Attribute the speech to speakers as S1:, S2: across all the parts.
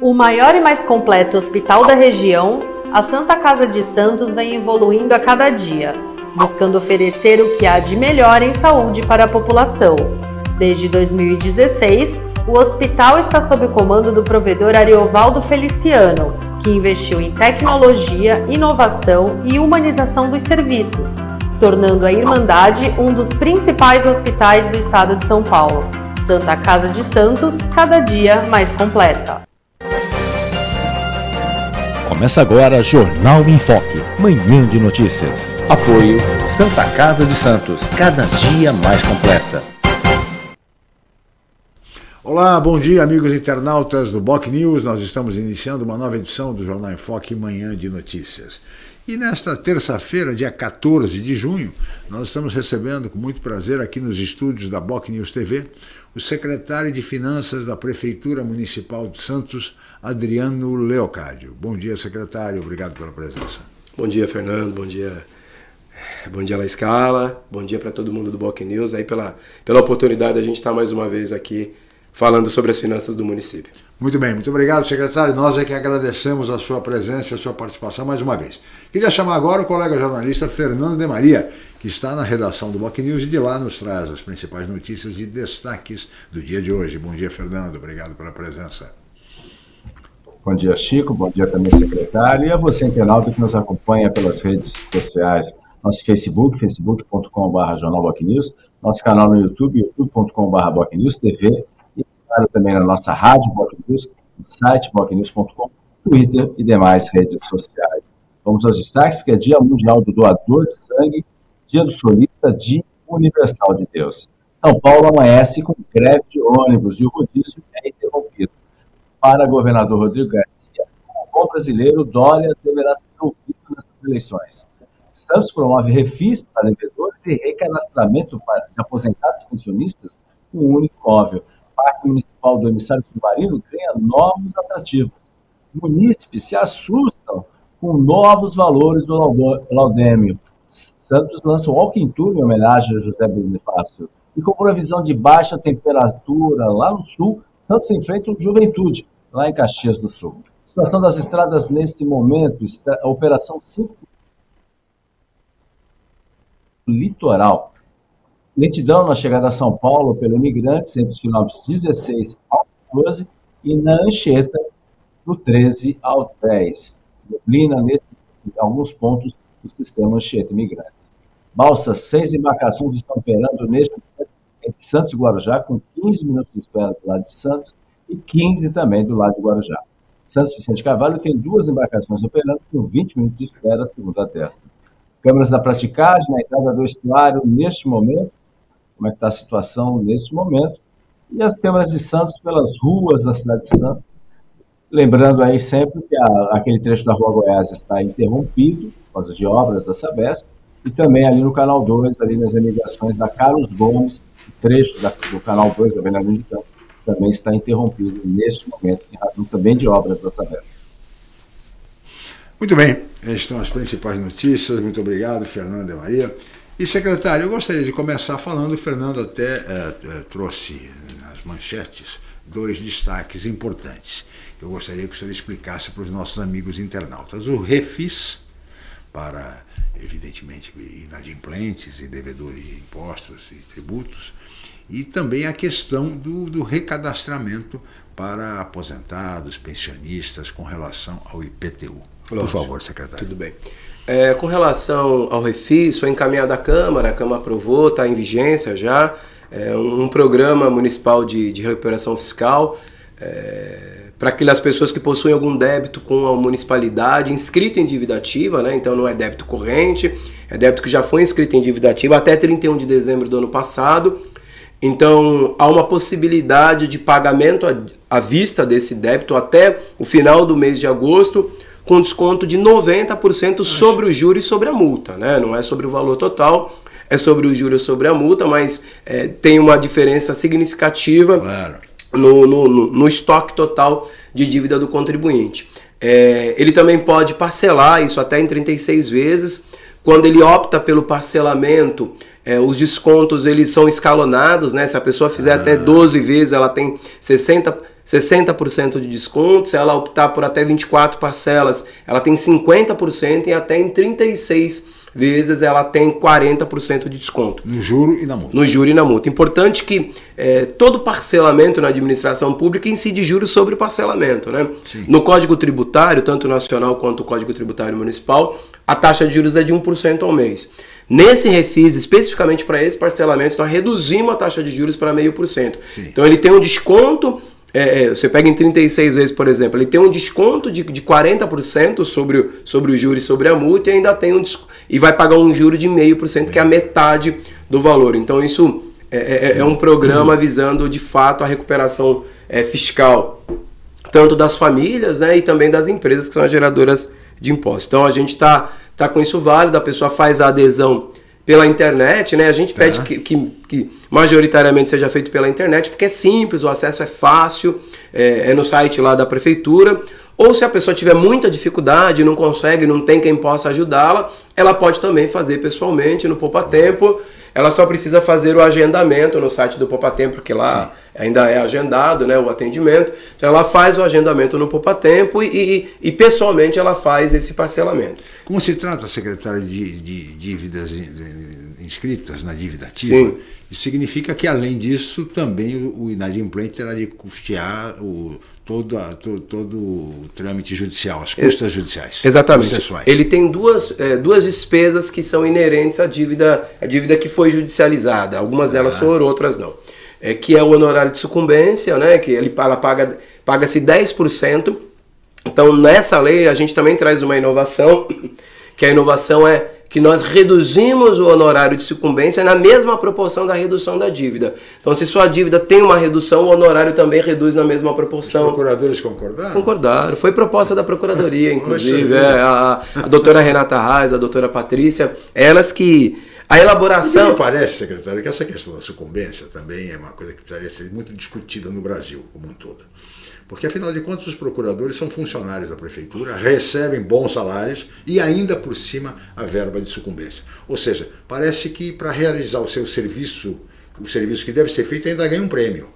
S1: O maior e mais completo hospital da região, a Santa Casa de Santos vem evoluindo a cada dia, buscando oferecer o que há de melhor em saúde para a população. Desde 2016, o hospital está sob o comando do provedor Ariovaldo Feliciano, que investiu em tecnologia, inovação e humanização dos serviços, tornando a Irmandade um dos principais hospitais do estado de São Paulo. Santa Casa de Santos, cada dia mais completa.
S2: Começa agora Jornal em Foque, manhã de notícias.
S3: Apoio Santa Casa de Santos, cada dia mais completa.
S4: Olá, bom dia amigos internautas do Boc News. Nós estamos iniciando uma nova edição do Jornal em Foque, manhã de notícias. E nesta terça-feira, dia 14 de junho, nós estamos recebendo com muito prazer aqui nos estúdios da Boc News TV o secretário de Finanças da Prefeitura Municipal de Santos, Adriano Leocádio. Bom dia, secretário. Obrigado pela presença.
S5: Bom dia, Fernando. Bom dia. Bom dia, La Escala. Bom dia para todo mundo do Boc News. Aí pela, pela oportunidade de a gente estar mais uma vez aqui falando sobre as finanças do município.
S4: Muito bem, muito obrigado, secretário. Nós é que agradecemos a sua presença e a sua participação mais uma vez. Queria chamar agora o colega jornalista Fernando de Maria, que está na redação do Boc News e de lá nos traz as principais notícias e destaques do dia de hoje. Bom dia, Fernando. Obrigado pela presença.
S6: Bom dia, Chico. Bom dia também, secretário. E a você, internauta, que nos acompanha pelas redes sociais. Nosso Facebook, facebook.com.br Jornal News. Nosso canal no YouTube, youtube.com.br TV. E, claro, também na nossa rádio Boc News, no site bocnews.com, Twitter e demais redes sociais. Vamos aos destaques, que é Dia Mundial do Doador de Sangue, Dia do Solista, Dia Universal de Deus. São Paulo amanhece com greve de ônibus e o rodízio é interrompido para governador Rodrigo Garcia, o bom brasileiro Dória deverá ser ouvido nessas eleições. Santos promove refis para devedores e recadastramento de aposentados e pensionistas com um único móvel. Parque Municipal do Emissário Submarino ganha novos atrativos. Munícipes se assustam com novos valores do laudêmio. Santos lança o Walking Tour em homenagem a José Bonifácio. E com previsão de baixa temperatura lá no sul, Santos enfrenta o Juventude, lá em Caxias do Sul. Situação das estradas nesse momento, a Operação 5 Litoral. Lentidão na chegada a São Paulo pelo Imigrantes entre os quilômetros 16 ao 12 e na Anchieta do 13 ao 10. Neblina em alguns pontos do sistema Anchieta Imigrantes. Balsas, seis embarcações estão operando neste momento entre Santos e Guarujá, com 15 minutos de espera do lado de Santos e 15 também do lado de Guarujá. Santos Vicente Carvalho tem duas embarcações operando com 20 minutos de espera, segundo a terça. Câmeras da praticagem na entrada do estuário neste momento, como é que está a situação nesse momento, e as câmeras de Santos pelas ruas da cidade de Santos. Lembrando aí sempre que a, aquele trecho da Rua Goiás está interrompido por causa de obras da Sabesp, e também ali no Canal 2, ali nas emigrações da Carlos Gomes, trecho da, do Canal 2 da Bernardino de Campos também está interrompido neste momento, em razão também de obras da Sabesp.
S4: Muito bem, estas são as principais notícias. Muito obrigado, Fernando e Maria. E, secretário, eu gostaria de começar falando, o Fernando até é, trouxe nas manchetes dois destaques importantes eu gostaria que o senhor explicasse para os nossos amigos internautas. O refis, para, evidentemente, inadimplentes e devedores de impostos e tributos, e também a questão do, do recadastramento para aposentados, pensionistas com relação ao IPTU. Lógico. Por favor, secretário.
S5: Tudo bem. É, com relação ao refis, foi encaminhado à Câmara, a Câmara aprovou, está em vigência já, é um, um programa municipal de, de recuperação fiscal é, para aquelas pessoas que possuem algum débito com a municipalidade inscrito em dívida ativa, né? então não é débito corrente, é débito que já foi inscrito em dívida ativa até 31 de dezembro do ano passado, então, há uma possibilidade de pagamento à vista desse débito até o final do mês de agosto, com desconto de 90% sobre o juro e sobre a multa. Né? Não é sobre o valor total, é sobre o juro e sobre a multa, mas é, tem uma diferença significativa claro. No, no, no, estoque total de dívida do contribuinte. É, ele também pode parcelar isso até em 36 vezes. Quando ele opta pelo parcelamento, é, os descontos eles são escalonados, né? Se a pessoa fizer ah. até 12 vezes, ela tem 60%, 60% de desconto. Se ela optar por até 24 parcelas, ela tem 50% e até em 36 vezes ela tem 40% de desconto.
S4: No juro e na multa.
S5: No juro e na multa. Importante que é, todo parcelamento na administração pública incide juros sobre o parcelamento. Né? No Código Tributário, tanto nacional quanto o Código Tributário Municipal, a taxa de juros é de 1% ao mês. Nesse refis, especificamente para esse parcelamento, nós reduzimos a taxa de juros para 0,5%. Então ele tem um desconto é, é, você pega em 36 vezes, por exemplo, ele tem um desconto de, de 40% sobre, o, sobre o juro e sobre a multa e ainda tem um e vai pagar um juro de 0,5%, que é a metade do valor. Então isso é, é, é, é um programa visando de fato a recuperação é, fiscal, tanto das famílias né, e também das empresas que são as geradoras de impostos. Então a gente está tá com isso válido, a pessoa faz a adesão pela internet, né? A gente pede que, que, que, majoritariamente seja feito pela internet, porque é simples, o acesso é fácil, é, é, no site lá da prefeitura. Ou se a pessoa tiver muita dificuldade, não consegue, não tem quem possa ajudá-la, ela pode também fazer pessoalmente no Poupa Tempo. Ela só precisa fazer o agendamento no site do Poupa Tempo, porque lá Sim. Ainda é agendado né, o atendimento. Então ela faz o agendamento no Poupa Tempo e, e, e pessoalmente ela faz esse parcelamento.
S4: Como se trata, secretário, de, de dívidas inscritas na dívida ativa, Sim. isso significa que, além disso, também o inadimplente terá de custear o, todo, a, todo, todo o trâmite judicial, as custas judiciais.
S5: Exatamente. Processuais. Ele tem duas, é, duas despesas que são inerentes à dívida, à dívida que foi judicializada. Algumas delas ah. foram, outras não. É, que é o honorário de sucumbência, né, que ele, ela paga, paga-se 10%. Então, nessa lei, a gente também traz uma inovação, que a inovação é que nós reduzimos o honorário de sucumbência na mesma proporção da redução da dívida. Então, se sua dívida tem uma redução, o honorário também reduz na mesma proporção. Os
S4: procuradores concordaram?
S5: Concordaram. Foi proposta da Procuradoria, inclusive. É, a, a doutora Renata Reis, a doutora Patrícia, elas que a elaboração.
S4: me parece, secretário, que essa questão da sucumbência também é uma coisa que precisaria ser muito discutida no Brasil como um todo. Porque, afinal de contas, os procuradores são funcionários da prefeitura, recebem bons salários e, ainda por cima, a verba de sucumbência. Ou seja, parece que para realizar o seu serviço, o serviço que deve ser feito, ainda ganha um prêmio.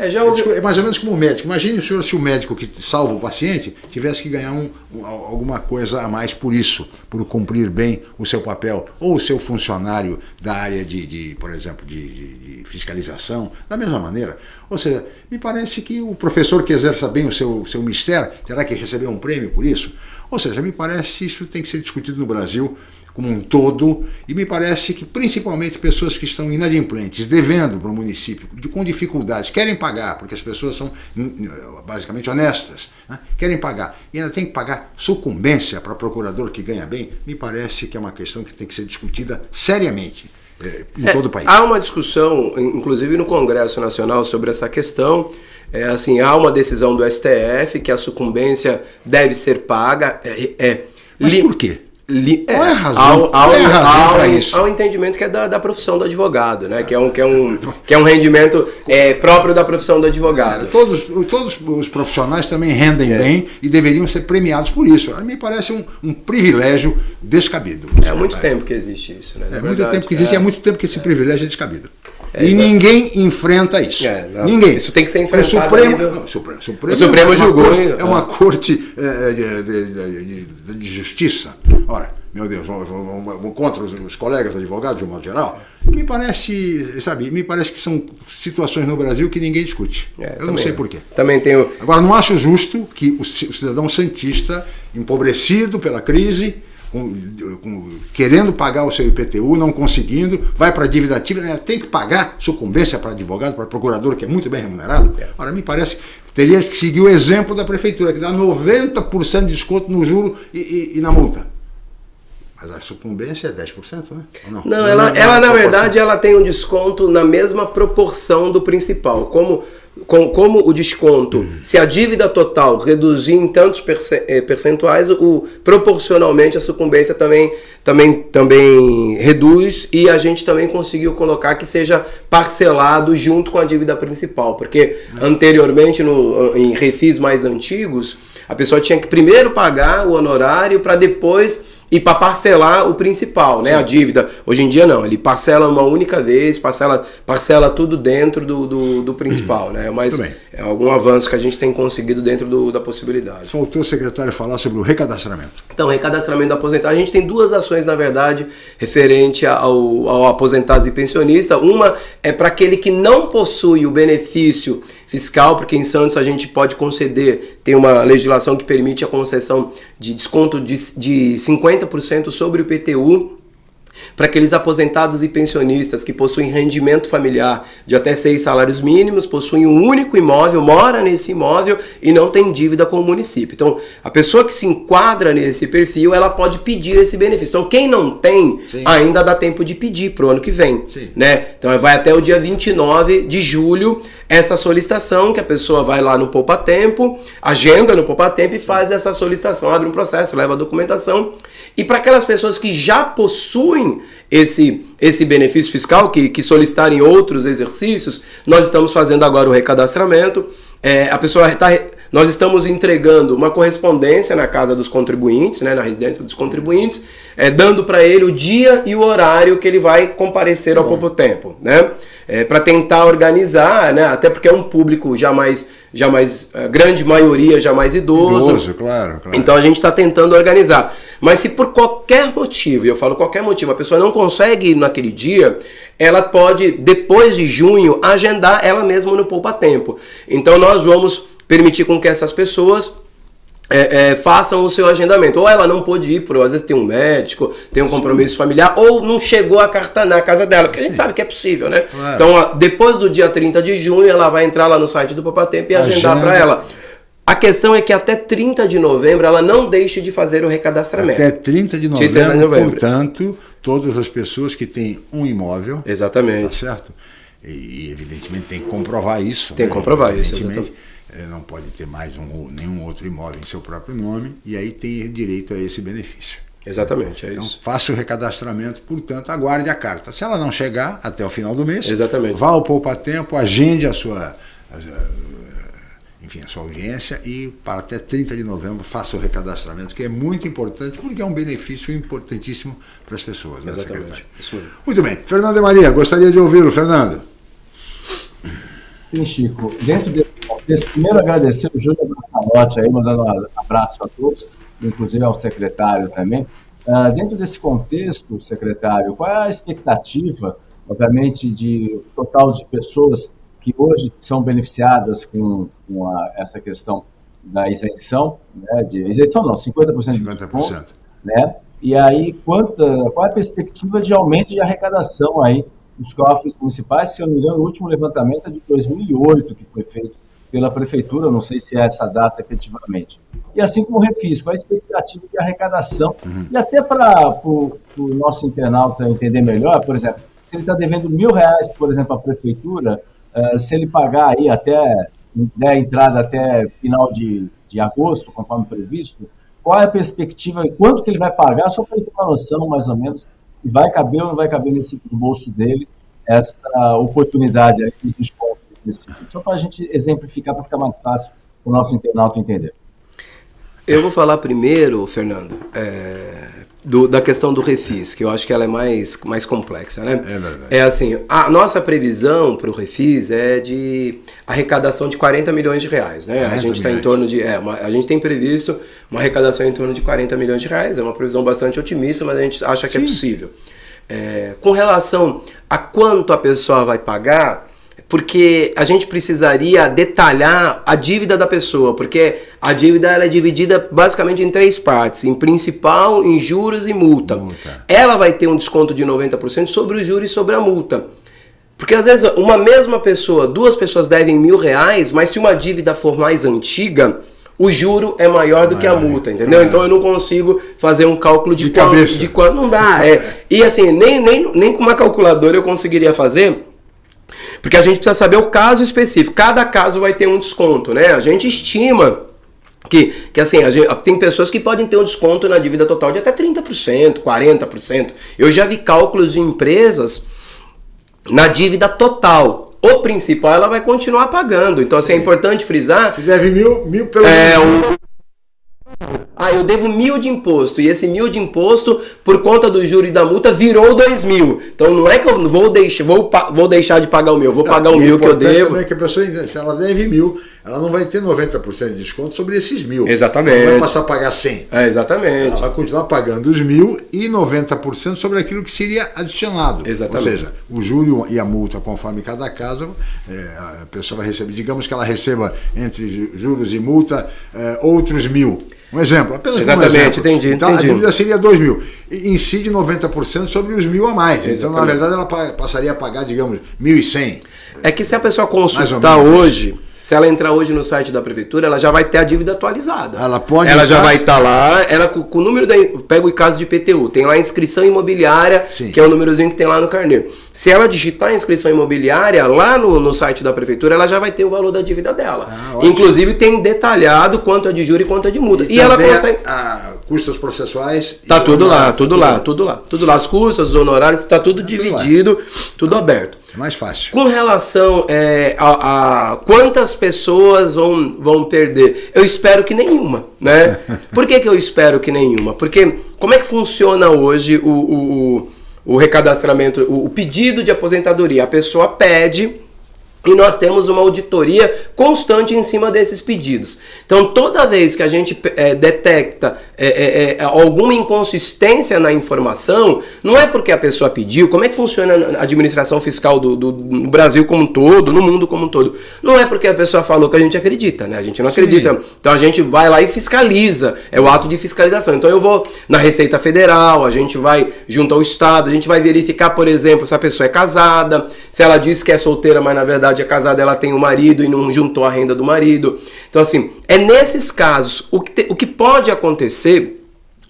S4: É, já ouvi... é mais ou menos como o médico. Imagine o senhor se o médico que salva o paciente tivesse que ganhar um, um, alguma coisa a mais por isso, por cumprir bem o seu papel. Ou o seu funcionário da área de, de por exemplo, de, de, de, fiscalização, da mesma maneira. Ou seja, me parece que o professor que exerça bem o seu, seu mistério terá que receber um prêmio por isso. Ou seja, me parece que isso tem que ser discutido no Brasil como um todo, e me parece que principalmente pessoas que estão inadimplentes, devendo para o município, com dificuldades, querem pagar, porque as pessoas são hum, hum, basicamente honestas, né? querem pagar, e ainda tem que pagar sucumbência para procurador que ganha bem, me parece que é uma questão que tem que ser discutida seriamente. É, em todo o país.
S5: Há uma discussão, inclusive no Congresso Nacional, sobre essa questão. É, assim, há uma decisão do STF que a sucumbência deve ser paga. É, é
S4: Mas por quê?
S5: Li, é, é razão? Ao, ao, é razão para isso? Ao entendimento que é da, da profissão do advogado, né? Que é um, que é um, que é um rendimento é, próprio da profissão do advogado. É,
S4: todos, todos os profissionais também rendem é. bem e deveriam ser premiados por isso. A mim parece um, um privilégio descabido.
S5: É há muito tempo que existe isso, né?
S4: É muito tempo que existe, é, é muito tempo que esse privilégio é descabido. É, e ninguém enfrenta isso. É, ninguém.
S5: Isso tem que ser enfrentado.
S4: O Supremo, não, Supremo, Supremo, o
S5: Supremo
S4: é
S5: julgou.
S4: Corte, é uma corte é, de, de, de, de, justiça. Ora, meu Deus, vou, vou, vou contra os, os, colegas advogados, de um modo geral. Me parece, sabe, me parece que são situações no Brasil que ninguém discute. É, Eu não sei porquê.
S5: Também tenho.
S4: Agora, não acho justo que o cidadão santista, empobrecido pela crise, com, com, querendo pagar o seu IPTU, não conseguindo, vai para a dívida ativa, né, tem que pagar sucumbência para advogado, para procurador, que é muito bem remunerado. É. Ora, me parece, teria que seguir o exemplo da prefeitura, que dá 90% de desconto no juro e, e, e na multa. Mas a sucumbência é 10%, né?
S5: não, não, ela, ela na verdade ela tem um desconto na mesma proporção do principal. Como com, como o desconto, se a dívida total reduzir em tantos eh, percentuais, o, proporcionalmente a sucumbência também, também, também reduz e a gente também conseguiu colocar que seja parcelado junto com a dívida principal, porque anteriormente no, em refis mais antigos, a pessoa tinha que primeiro pagar o honorário para depois e para parcelar o principal, né? A dívida. Hoje em dia não, ele parcela uma única vez, parcela, parcela tudo dentro do, do, do principal, né? Mas é algum avanço que a gente tem conseguido dentro do, da possibilidade.
S4: Faltou o secretário falar sobre o recadastramento.
S5: Então, recadastramento do aposentado, a gente tem duas ações, na verdade, referente ao, ao aposentado e pensionista. Uma é para aquele que não possui o benefício fiscal, porque em Santos a gente pode conceder, tem uma legislação que permite a concessão de desconto de, de 50% sobre o PTU para aqueles aposentados e pensionistas que possuem rendimento familiar de até seis salários mínimos, possuem um único imóvel, mora nesse imóvel e não tem dívida com o município. Então, a pessoa que se enquadra nesse perfil, ela pode pedir esse benefício. Então, quem não tem, Sim. ainda dá tempo de pedir para o ano que vem. Né? Então, vai até o dia 29 de julho essa solicitação, que a pessoa vai lá no Poupa Tempo, agenda no Poupa Tempo e faz essa solicitação, abre um processo, leva a documentação. E para aquelas pessoas que já possuem esse, esse benefício fiscal, que, que solicitarem outros exercícios, nós estamos fazendo agora o recadastramento. É, a pessoa está nós estamos entregando uma correspondência na casa dos contribuintes, né, na residência dos contribuintes, é, dando para ele o dia e o horário que ele vai comparecer ao pouco tempo, né? É, para tentar organizar, né? Até porque é um público já mais, já mais a grande maioria já mais idoso.
S4: Idoso, claro, claro.
S5: Então a gente está tentando organizar. Mas se por qualquer motivo, e eu falo qualquer motivo, a pessoa não consegue ir naquele dia, ela pode depois de junho agendar ela mesma no poupa tempo. Então nós vamos permitir com que essas pessoas é, é, façam o seu agendamento. Ou ela não pôde ir, por às vezes tem um médico, tem um compromisso Sim. familiar, ou não chegou a carta na casa dela, porque Sim. a gente sabe que é possível, né? Claro. Então, depois do dia 30 de junho, ela vai entrar lá no site do Papatempo e agendar para ela. A questão é que até 30 de novembro ela não deixe de fazer o recadastramento.
S4: Até 30 de novembro, 30 de novembro. portanto, todas as pessoas que têm um imóvel.
S5: Exatamente.
S4: Tá certo? E, evidentemente tem que comprovar isso.
S5: Tem que né? comprovar isso, exatamente
S4: não pode ter mais um, nenhum outro imóvel em seu próprio nome e aí tem direito a esse benefício.
S5: Exatamente, é
S4: então,
S5: isso.
S4: Faça o recadastramento, portanto, aguarde a carta. Se ela não chegar até o final do mês,
S5: Exatamente.
S4: vá ao Poupa Tempo, agende a sua, enfim, a sua audiência e para até 30 de novembro faça o recadastramento, que é muito importante, porque é um benefício importantíssimo para as pessoas. Né,
S5: Exatamente.
S4: Muito bem. Fernando e Maria, gostaria de ouvi-lo, Fernando.
S6: Sim, Chico. Dentro desse contexto, primeiro agradecer o Júlio Brassalotti aí, mandando um abraço a todos, inclusive ao secretário também. Uh, dentro desse contexto, secretário, qual é a expectativa, obviamente, de total de pessoas que hoje são beneficiadas com, com a, essa questão da isenção, né, de isenção não, 50%, 50%. de desconto, né? E aí, quanto, qual é a perspectiva de aumento de arrecadação aí os cofres municipais, se eu não me engano, o último levantamento é de 2008 que foi feito pela prefeitura, não sei se é essa data efetivamente. E assim como o refis, qual a expectativa de arrecadação uhum. e até para o nosso internauta entender melhor, por exemplo, se ele está devendo mil reais, por exemplo, à prefeitura, uh, se ele pagar aí até der a entrada até final de, de agosto, conforme previsto, qual é a perspectiva e quanto que ele vai pagar, só para ele ter uma noção mais ou menos se vai caber ou não vai caber nesse no bolso dele essa oportunidade aí de desconto desse Só para a gente exemplificar, para ficar mais fácil para o nosso internauta entender.
S5: Eu vou falar primeiro, Fernando, é, do, da questão do refis, que eu acho que ela é mais, mais complexa, né?
S4: É verdade.
S5: É assim, a nossa previsão para o refis é de arrecadação de 40 milhões de reais, né? A gente está em torno de, é, uma, a gente tem previsto uma arrecadação em torno de 40 milhões de reais, é uma previsão bastante otimista, mas a gente acha que é Sim. é possível. É, com relação a quanto a pessoa vai pagar, porque a gente precisaria detalhar a dívida da pessoa, porque a dívida ela é dividida basicamente em três partes, em principal, em juros e multa. multa. Ela vai ter um desconto de 90% sobre o juro e sobre a multa. Porque às vezes uma mesma pessoa, duas pessoas devem mil reais, mas se uma dívida for mais antiga, o juro é maior do que a multa, entendeu? É. Então eu não consigo fazer um cálculo de,
S4: de
S5: quanto,
S4: cabeça.
S5: de quanto não dá. É. E assim, nem, nem, nem com uma calculadora eu conseguiria fazer, porque a gente precisa saber o caso específico. Cada caso vai ter um desconto, né? A gente estima que, que assim, gente, tem pessoas que podem ter um desconto na dívida total de até 30%, 40%. Eu já vi cálculos de empresas na dívida total. O principal ela vai continuar pagando. Então, assim, é importante frisar.
S4: Se deve mil, mil pelo
S5: é,
S4: menos.
S5: Ah, eu devo mil de imposto e esse mil de imposto, por conta do juro e da multa, virou dois mil. Então não é que eu vou deixar, vou, vou deixar de pagar o meu, vou pagar o mil que eu devo.
S4: É que a pessoa, se ela deve mil, ela não vai ter 90% de desconto sobre esses mil.
S5: Exatamente.
S4: Ela vai passar a pagar 100.
S5: É, exatamente.
S4: Ela vai continuar pagando os mil e 90% sobre aquilo que seria adicionado.
S5: Exatamente.
S4: Ou seja, o juro e a multa, conforme cada caso, é, a pessoa vai receber, digamos que ela receba entre juros e multa é, outros mil. Um exemplo, apenas
S5: Exatamente,
S4: um exemplo.
S5: entendi.
S4: Então
S5: entendi.
S4: a dívida seria 2 mil. E incide 90% sobre os mil a mais.
S5: Exatamente.
S4: Então, na verdade, ela passaria a pagar, digamos, 1.100.
S5: É que se a pessoa consultar hoje, se ela entrar hoje no site da prefeitura, ela já vai ter a dívida atualizada.
S4: Ela pode
S5: Ela já
S4: entrar-
S5: vai estar lá, ela com, com o número da. Pega o caso de IPTU, tem lá a inscrição imobiliária,
S4: Sim.
S5: que é o númerozinho que tem lá no carneiro. Se ela digitar a inscrição imobiliária lá no, no site da prefeitura, ela já vai ter o valor da dívida dela.
S4: Ah.
S5: Inclusive tem detalhado quanto é de juro e quanto é de multa. E, ela
S4: também
S5: consegue.
S4: A, custas processuais.
S5: Tá
S4: e
S5: tudo lá, tudo lá, tudo lá. Tudo lá. As custas, os honorários, tá tudo
S4: tudo
S5: dividido, tudo aberto.
S4: É mais fácil.
S5: Com relação é, a, a quantas pessoas vão, vão perder, eu espero que nenhuma, né? Por que, que eu espero que nenhuma? Porque como é que funciona hoje o, o, o, o recadastramento, o, o pedido de aposentadoria? A pessoa pede e nós temos uma auditoria constante em cima desses pedidos. Então, toda vez que a gente é, detecta é, é, é, alguma inconsistência na informação, não é porque a pessoa pediu, como é que funciona a administração fiscal do, do- no Brasil como um todo, no mundo como um todo? Não é porque a pessoa falou que a gente acredita, né? A gente não
S4: Sim.
S5: acredita. Então a gente vai lá e fiscaliza, é o ato de fiscalização. Então eu vou na Receita Federal, a gente vai junto ao Estado, a gente vai verificar, por exemplo, se a pessoa é casada, se ela diz que é solteira, mas na verdade é casada, ela tem um marido e não juntou a renda do marido. Então, assim, é nesses casos, o que, te- o que pode acontecer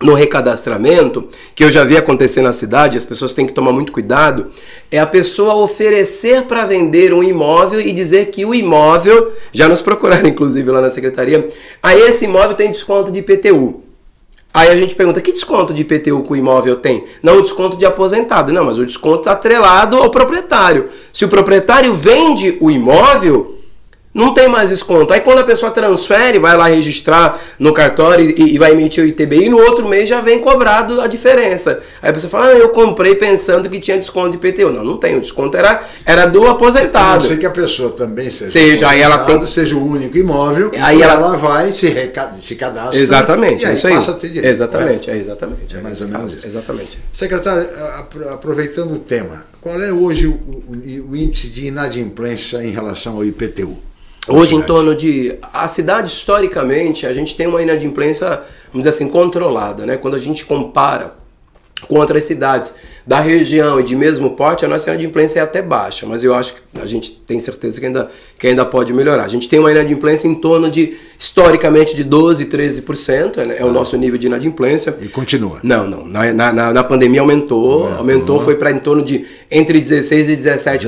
S5: no recadastramento, que eu já vi acontecer na cidade, as pessoas têm que tomar muito cuidado, é a pessoa oferecer para vender um imóvel e dizer que o imóvel, já nos procuraram inclusive lá na secretaria, aí esse imóvel tem desconto de IPTU. Aí a gente pergunta, que desconto de IPTU que o imóvel tem? Não, o desconto de aposentado. Não, mas o desconto atrelado ao proprietário. Se o proprietário vende o imóvel, não tem mais desconto. Aí quando a pessoa transfere, vai lá registrar no cartório e, e vai emitir o ITBI, no outro mês já vem cobrado a diferença. Aí a pessoa fala, ah, eu comprei pensando que tinha desconto de IPTU. Não, não tem. O desconto era, era do
S4: A
S5: aposentado.
S4: não ser que a pessoa também seja,
S5: Seja, aí ela tem-
S4: seja o único imóvel,
S5: Aí ela-
S4: ela... vai, se, reca... se cadastra
S5: Exatamente,
S4: e
S5: é
S4: aí
S5: isso aí.
S4: passa a ter direito.
S5: Exatamente,
S4: correto?
S5: é exatamente. É
S4: mais
S5: nesse
S4: ou menos
S5: caso. Exatamente.
S4: Secretário, apro- aproveitando o tema, qual é hoje o, o- o índice de inadimplência em relação ao IPTU?
S5: Hoje, em torno de. A cidade, historicamente, a gente tem uma inadimplência, vamos dizer assim, controlada, né? Quando a gente compara com outras cidades da região e de mesmo porte, a nossa inadimplência é até baixa, mas eu acho que a gente tem certeza que ainda, que ainda pode melhorar. A gente tem uma inadimplência em torno de, historicamente, de 12%, 13%, é, né? é o nosso nível de inadimplência.
S4: E continua.
S5: Não, não. Na, na, na- pandemia aumentou, aumentou, foi para em torno de entre 16% e 17%,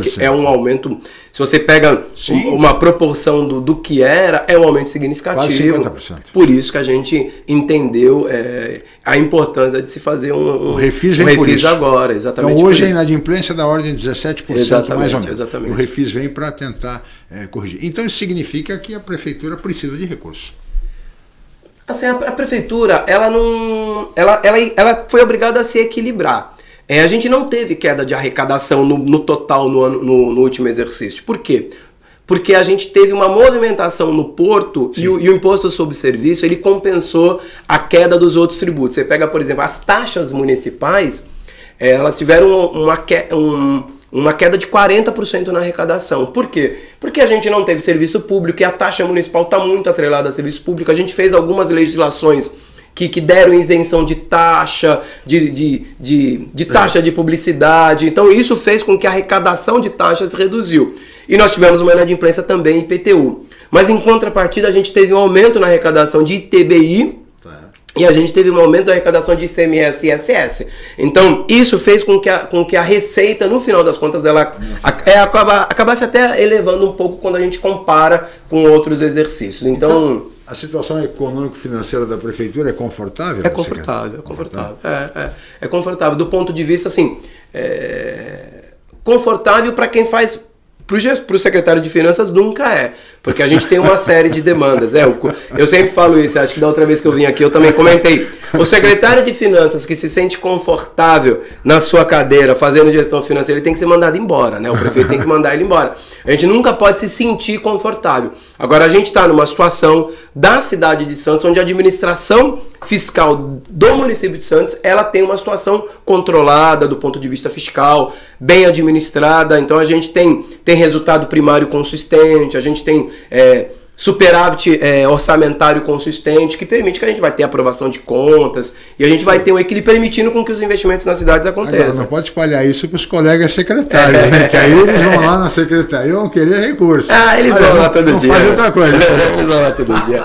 S5: que
S4: 17%.
S5: é um aumento. Se você pega
S4: Sim.
S5: um- uma proporção do, do que era, é um aumento significativo.
S4: Quase 50%.
S5: Por isso que a gente entendeu é, a importância de se fazer um, um
S4: O refis
S5: um
S4: por
S5: refis agora, exatamente.
S4: Então hoje a
S5: isso.
S4: inadimplência é da ordem de 17% mais
S5: Exatamente,
S4: ou menos.
S5: exatamente.
S4: O refis vem para tentar eh, corrigir. Então isso significa que a prefeitura precisa de recursos.
S5: Assim, a, a prefeitura, ela não. Ela, ela, ela foi obrigada a se equilibrar. É, a gente não teve queda de arrecadação no, no total no, ano, no, no último exercício. Por quê? Porque a gente teve uma movimentação no porto e o, e o imposto sobre serviço ele compensou a queda dos outros tributos. Você pega, por exemplo, as taxas municipais, eh, elas tiveram uma, que- um- uma queda de 40% na arrecadação. Por quê? Porque a gente não teve serviço público e a taxa municipal está muito atrelada a serviço público. A gente fez algumas legislações que, que deram isenção de taxa, de, de, de, de taxa de publicidade. Então isso fez com que a arrecadação de taxas reduziu. E nós tivemos uma inadimplência também em IPTU. Mas em contrapartida a gente teve um aumento na arrecadação de ITBI, e a gente teve um aumento da arrecadação de ICMS e ISS. Então, isso fez com que a, com que a receita, no final das contas, ela a- é, acaba, acabasse até elevando um pouco quando a gente compara com outros exercícios. Então,
S4: A situação econômico-financeira da prefeitura é confortável?
S5: é confortável, é confortável. É, é, é confortável. Do ponto de vista, assim, é, confortável para quem faz Para o secretário de Finanças nunca é, porque a gente tem uma série de demandas. É, eu, sempre falo isso, acho que da outra vez que eu vim aqui eu também comentei. O secretário de Finanças que se sente confortável na sua cadeira fazendo gestão financeira, ele tem que ser mandado embora, né? O prefeito tem que mandar ele embora. A gente nunca pode se sentir confortável. Agora, a gente está numa situação da cidade de Santos, onde a administração fiscal do município de Santos, ela tem uma situação controlada do ponto de vista fiscal, bem administrada, então a gente tem, tem resultado primário consistente, a gente tem é, superávit é, orçamentário consistente que permite que a gente vai ter aprovação de contas e a gente vai ter um equilíbrio permitindo com que os investimentos nas cidades aconteçam. Agora,
S4: não pode espalhar isso para os colegas secretários, é. né? que aí eles vão lá na secretaria e vão querer recurso.
S5: Ah, eles Olha, vão lá todo dia.
S4: Faz outra coisa. eles vão lá todo dia.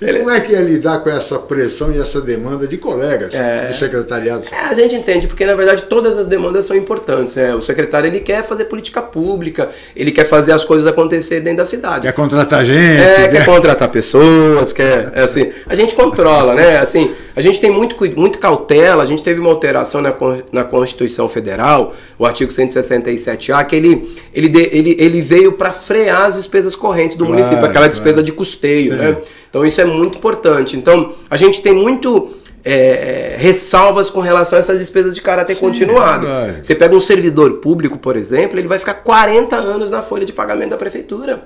S4: e como é que é lidar com essa pressão e essa demanda de colegas é. de secretariados?
S5: É, a gente entende, porque na verdade todas as demandas são importantes. Né? O secretário ele quer fazer política pública, ele quer fazer as coisas acontecer dentro da cidade.
S4: Quer contratar gente
S5: é, quer contratar pessoas, quer, é assim, a gente controla, né? Assim, a gente tem muito, muito cautela, a gente teve uma alteração na, na Constituição Federal, o artigo 167A, que ele, ele, ele, ele veio para frear as despesas correntes do claro, município, aquela despesa claro. de custeio, Sim. né? Então isso é muito importante. Então, a gente tem muito é, ressalvas com relação a essas despesas de caráter Sim, continuado. Você pega um servidor público, por exemplo, ele vai ficar 40 anos na folha de pagamento da prefeitura.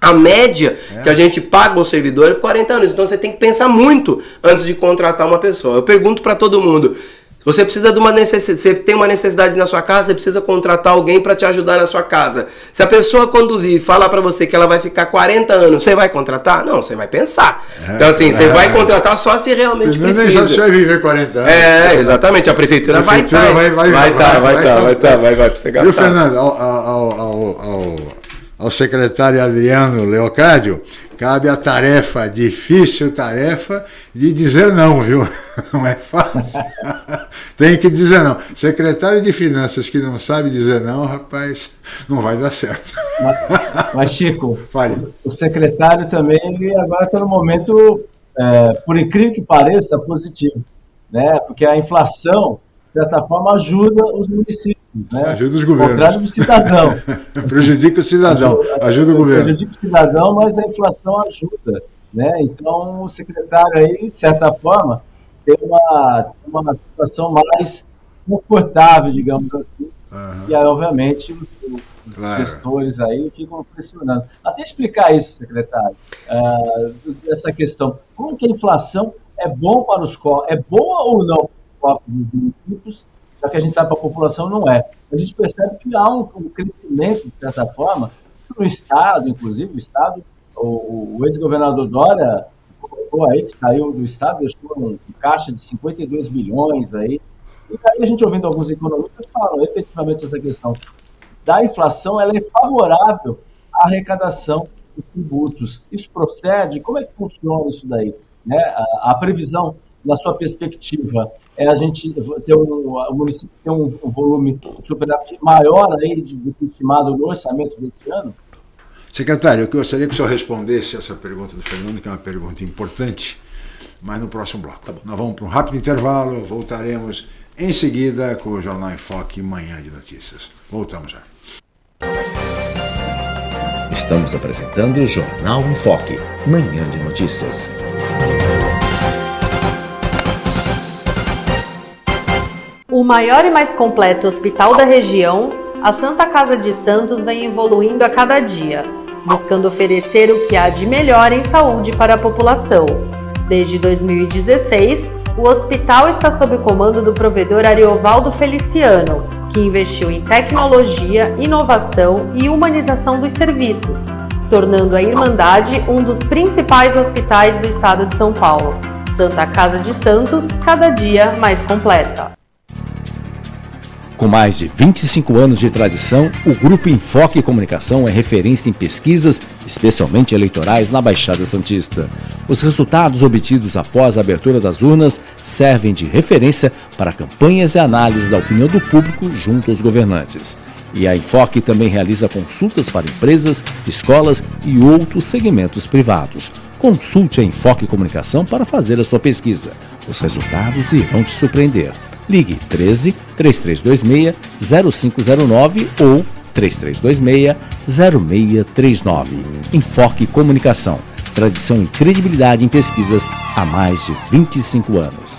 S5: A média é. que a gente paga um servidor é 40 anos. Então você tem que pensar muito antes de contratar uma pessoa. Eu pergunto para todo mundo: você precisa de uma necessidade, você tem uma necessidade na sua casa, você precisa contratar alguém para te ajudar na sua casa. Se a pessoa quando vir falar para você que ela vai ficar 40 anos, você vai contratar? Não, você vai pensar. É, então assim, é, você vai contratar só se realmente Primeiro precisa.
S4: Você vai viver 40 anos.
S5: É, exatamente. A prefeitura, a prefeitura vai estar, vai, vai, vai, vai, vai, vai, vai, vai, vai, vai, vai, vai, você gastar.
S4: Viu, Fernando? Ao, ao, ao, ao ao secretário Adriano Leocádio, cabe a tarefa, difícil tarefa, de dizer não, viu? Não é fácil. Tem que dizer não. Secretário de Finanças que não sabe dizer não, rapaz, não vai dar certo.
S6: Mas, mas Chico, Fale. o secretário também ele agora está no momento, é, por incrível que pareça, positivo. Né? Porque a inflação, de certa forma, ajuda os municípios né?
S4: Ajuda os governos.
S6: contrário do cidadão.
S4: prejudica o cidadão, ajuda, ajuda o governo.
S6: Prejudica o cidadão, mas a inflação ajuda. Né? Então, o secretário aí, de certa forma, tem uma, uma situação mais confortável, digamos assim. Uhum. E aí, obviamente, os claro. gestores aí ficam pressionando. Até explicar isso, secretário, uh, essa questão. Como que a inflação é bom para os é boa ou não para os cofres dos municípios já que a gente sabe que a população não é. A gente percebe que há um, um crescimento, de certa forma, no Estado, inclusive, o Estado, o, o ex-governador Dória colocou aí, que saiu do Estado, deixou um, um caixa de 52 bilhões aí, e aí a gente ouvindo alguns economistas falam efetivamente essa questão da inflação, ela é favorável à arrecadação dos tributos. Isso procede? Como é que funciona isso daí? Né? A, a previsão, na sua perspectiva, é a gente ter um, o município ter um, um volume superávit maior aí do que estimado no orçamento deste ano?
S4: Secretário, eu gostaria que o senhor respondesse essa pergunta do Fernando, que é uma pergunta importante, mas no próximo bloco. Tá Nós vamos para um rápido intervalo, voltaremos em seguida com o Jornal em Foque Manhã de Notícias. Voltamos já.
S2: Estamos apresentando o Jornal em Foque, Manhã de Notícias.
S1: O maior e mais completo hospital da região, a Santa Casa de Santos vem evoluindo a cada dia, buscando oferecer o que há de melhor em saúde para a população. Desde 2016, o hospital está sob o comando do provedor Ariovaldo Feliciano, que investiu em tecnologia, inovação e humanização dos serviços, tornando a Irmandade um dos principais hospitais do estado de São Paulo. Santa Casa de Santos, cada dia mais completa.
S2: Com mais de 25 anos de tradição, o Grupo Enfoque Comunicação é referência em pesquisas, especialmente eleitorais, na Baixada Santista. Os resultados obtidos após a abertura das urnas servem de referência para campanhas e análises da opinião do público junto aos governantes. E a Enfoque também realiza consultas para empresas, escolas e outros segmentos privados. Consulte a Enfoque Comunicação para fazer a sua pesquisa. Os resultados irão te surpreender. Ligue 13 3326 0509 ou 3326-0639. Enfoque Comunicação. Tradição e credibilidade em pesquisas há mais de 25 anos.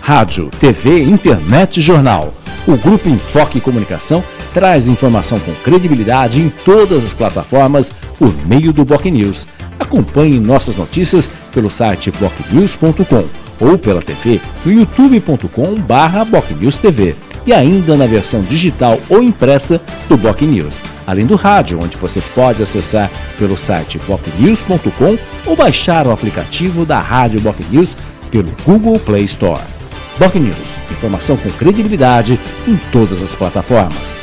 S2: Rádio, TV, internet e jornal. O Grupo Enfoque Comunicação traz informação com credibilidade em todas as plataformas por meio do Boc News. Acompanhe nossas notícias pelo site bocnews.com ou pela TV no youtube.com/bocnewstv e ainda na versão digital ou impressa do Boc News, além do rádio, onde você pode acessar pelo site bocnews.com ou baixar o aplicativo da Rádio Boc News pelo Google Play Store. Boc News, informação com credibilidade em todas as plataformas.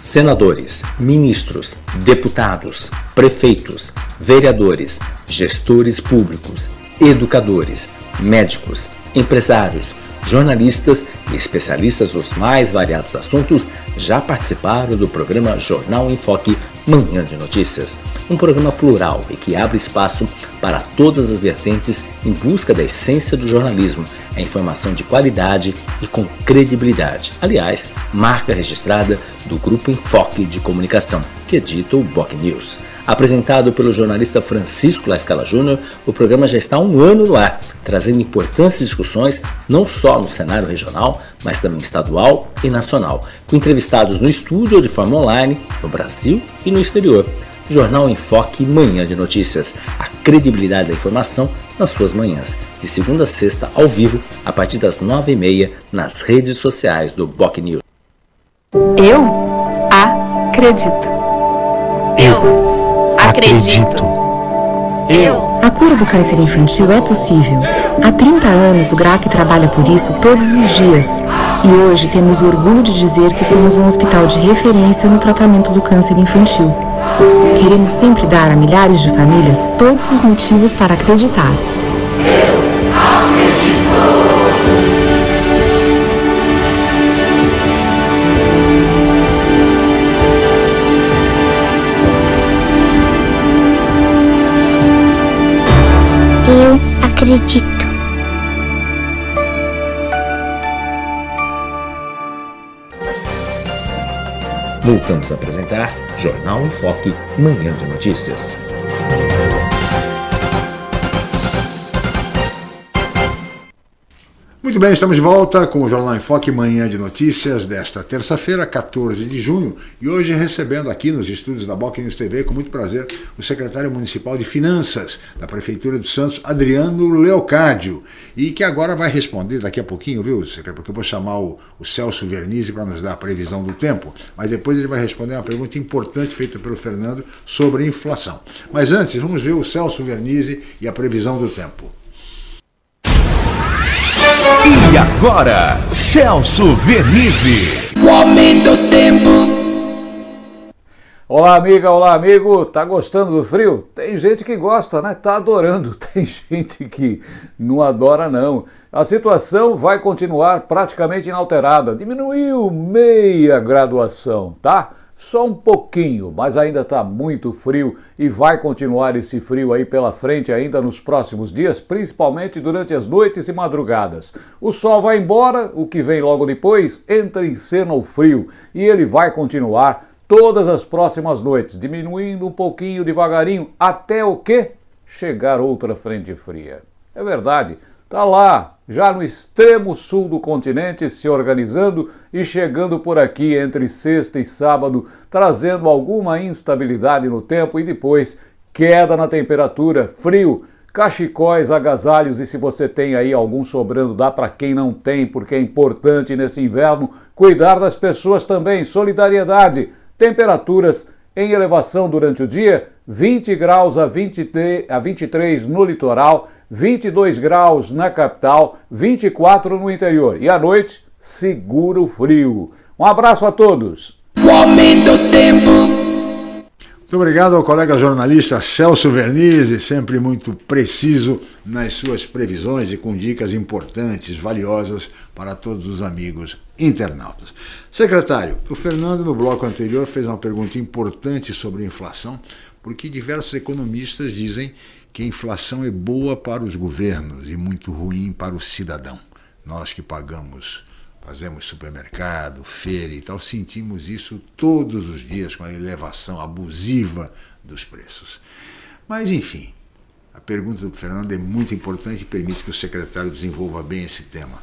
S7: Senadores, ministros, deputados, prefeitos, vereadores, gestores públicos, educadores, médicos, empresários, jornalistas e especialistas dos mais variados assuntos já participaram do programa Jornal em Foque Manhã de Notícias, um programa plural e que abre espaço para todas as vertentes em busca da essência do jornalismo, a informação de qualidade e com credibilidade. Aliás, marca registrada do Grupo Enfoque de Comunicação, que edita o Boc News. Apresentado pelo jornalista Francisco Lascala Júnior, o programa já está há um ano no ar, trazendo importantes discussões não só no cenário regional, mas também estadual e nacional, com entrevistados no estúdio ou de forma online, no Brasil e no exterior. Jornal Enfoque Manhã de Notícias, a credibilidade da informação nas suas manhãs, de segunda a sexta ao vivo, a partir das nove e meia, nas redes sociais do Boc News.
S8: Eu acredito.
S9: Eu acredito.
S8: Eu.
S9: A cura do câncer infantil é possível. Há 30 anos o GRAC trabalha por isso todos os dias. E hoje temos o orgulho de dizer que somos um hospital de referência no tratamento do câncer infantil. Queremos sempre dar a milhares de famílias todos os motivos para acreditar.
S10: Acredito.
S7: Voltamos a apresentar Jornal em Foque, Manhã de Notícias.
S4: Muito bem, estamos de volta com o Jornal em Foque, manhã de notícias desta terça-feira, 14 de junho, e hoje recebendo aqui nos estúdios da Boc News TV, com muito prazer, o secretário municipal de Finanças da Prefeitura de Santos, Adriano Leocádio, e que agora vai responder daqui a pouquinho, viu, porque eu vou chamar o, o Celso Vernizzi para nos dar a previsão do tempo, mas depois ele vai responder uma pergunta importante feita pelo Fernando sobre inflação. Mas antes, vamos ver o Celso Vernizzi e a previsão do tempo.
S11: E agora, Celso Vernizzi.
S12: O aumento do tempo.
S13: Olá, amiga, olá, amigo. Tá gostando do frio? Tem gente que gosta, né? Tá adorando. Tem gente que não adora, não. A situação vai continuar praticamente inalterada. Diminuiu meia graduação, tá? Só um pouquinho, mas ainda está muito frio e vai continuar esse frio aí pela frente ainda nos próximos dias, principalmente durante as noites e madrugadas. O sol vai embora, o que vem logo depois entra em cena o frio e ele vai continuar todas as próximas noites, diminuindo um pouquinho devagarinho até o que? Chegar outra frente fria. É verdade, tá lá, já no extremo sul do continente, se organizando e chegando por aqui entre sexta e sábado, trazendo alguma instabilidade no tempo e depois queda na temperatura, frio, cachecóis, agasalhos e se você tem aí algum sobrando, dá para quem não tem, porque é importante nesse inverno cuidar das pessoas também, solidariedade, temperaturas em elevação durante o dia, 20 graus a, 23, a 23 no litoral, 22 graus na capital, 24 no interior. E à noite, seguro frio. Um abraço a todos.
S12: O aumento tempo.
S4: Muito obrigado ao colega jornalista Celso Vernizzi, sempre muito preciso nas suas previsões e com dicas importantes, valiosas para todos os amigos internautas. Secretário, o Fernando no bloco anterior fez uma pergunta importante sobre inflação, porque diversos economistas dizem que a inflação é boa para os governos e muito ruim para o cidadão. Nós que pagamos fazemos supermercado, feira e tal, sentimos isso todos os dias com a elevação abusiva dos preços. Mas, enfim, a pergunta do Fernando é muito importante e permite que o secretário desenvolva bem esse tema.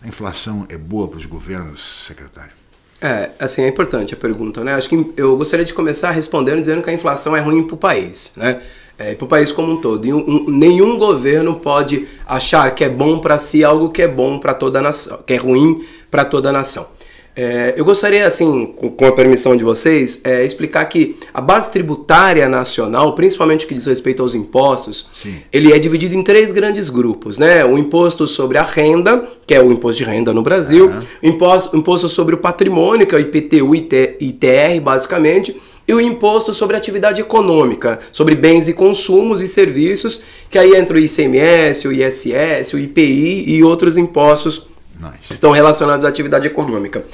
S4: A inflação é boa para os governos, secretário?
S5: É, assim, é importante a pergunta, né? Acho que eu gostaria de começar respondendo dizendo que a inflação é ruim para o país, né? É, para o país como um todo. E um, um, nenhum governo pode achar que é bom para si algo que é bom para toda a nação, que é ruim para toda a nação. É, eu gostaria, assim, com, com, a permissão de vocês, é, explicar que a base tributária nacional, principalmente o que diz respeito aos impostos, Sim. ele é dividido em três grandes grupos, né? O imposto sobre a renda, que é o imposto de renda no Brasil, uhum. o imposto, imposto sobre o patrimônio, que é o IPTU e ITR, basicamente, e o imposto sobre atividade econômica, sobre bens e consumos e serviços, que aí entra o ICMS, o ISS, o IPI e outros impostos nice. estão relacionados à atividade econômica.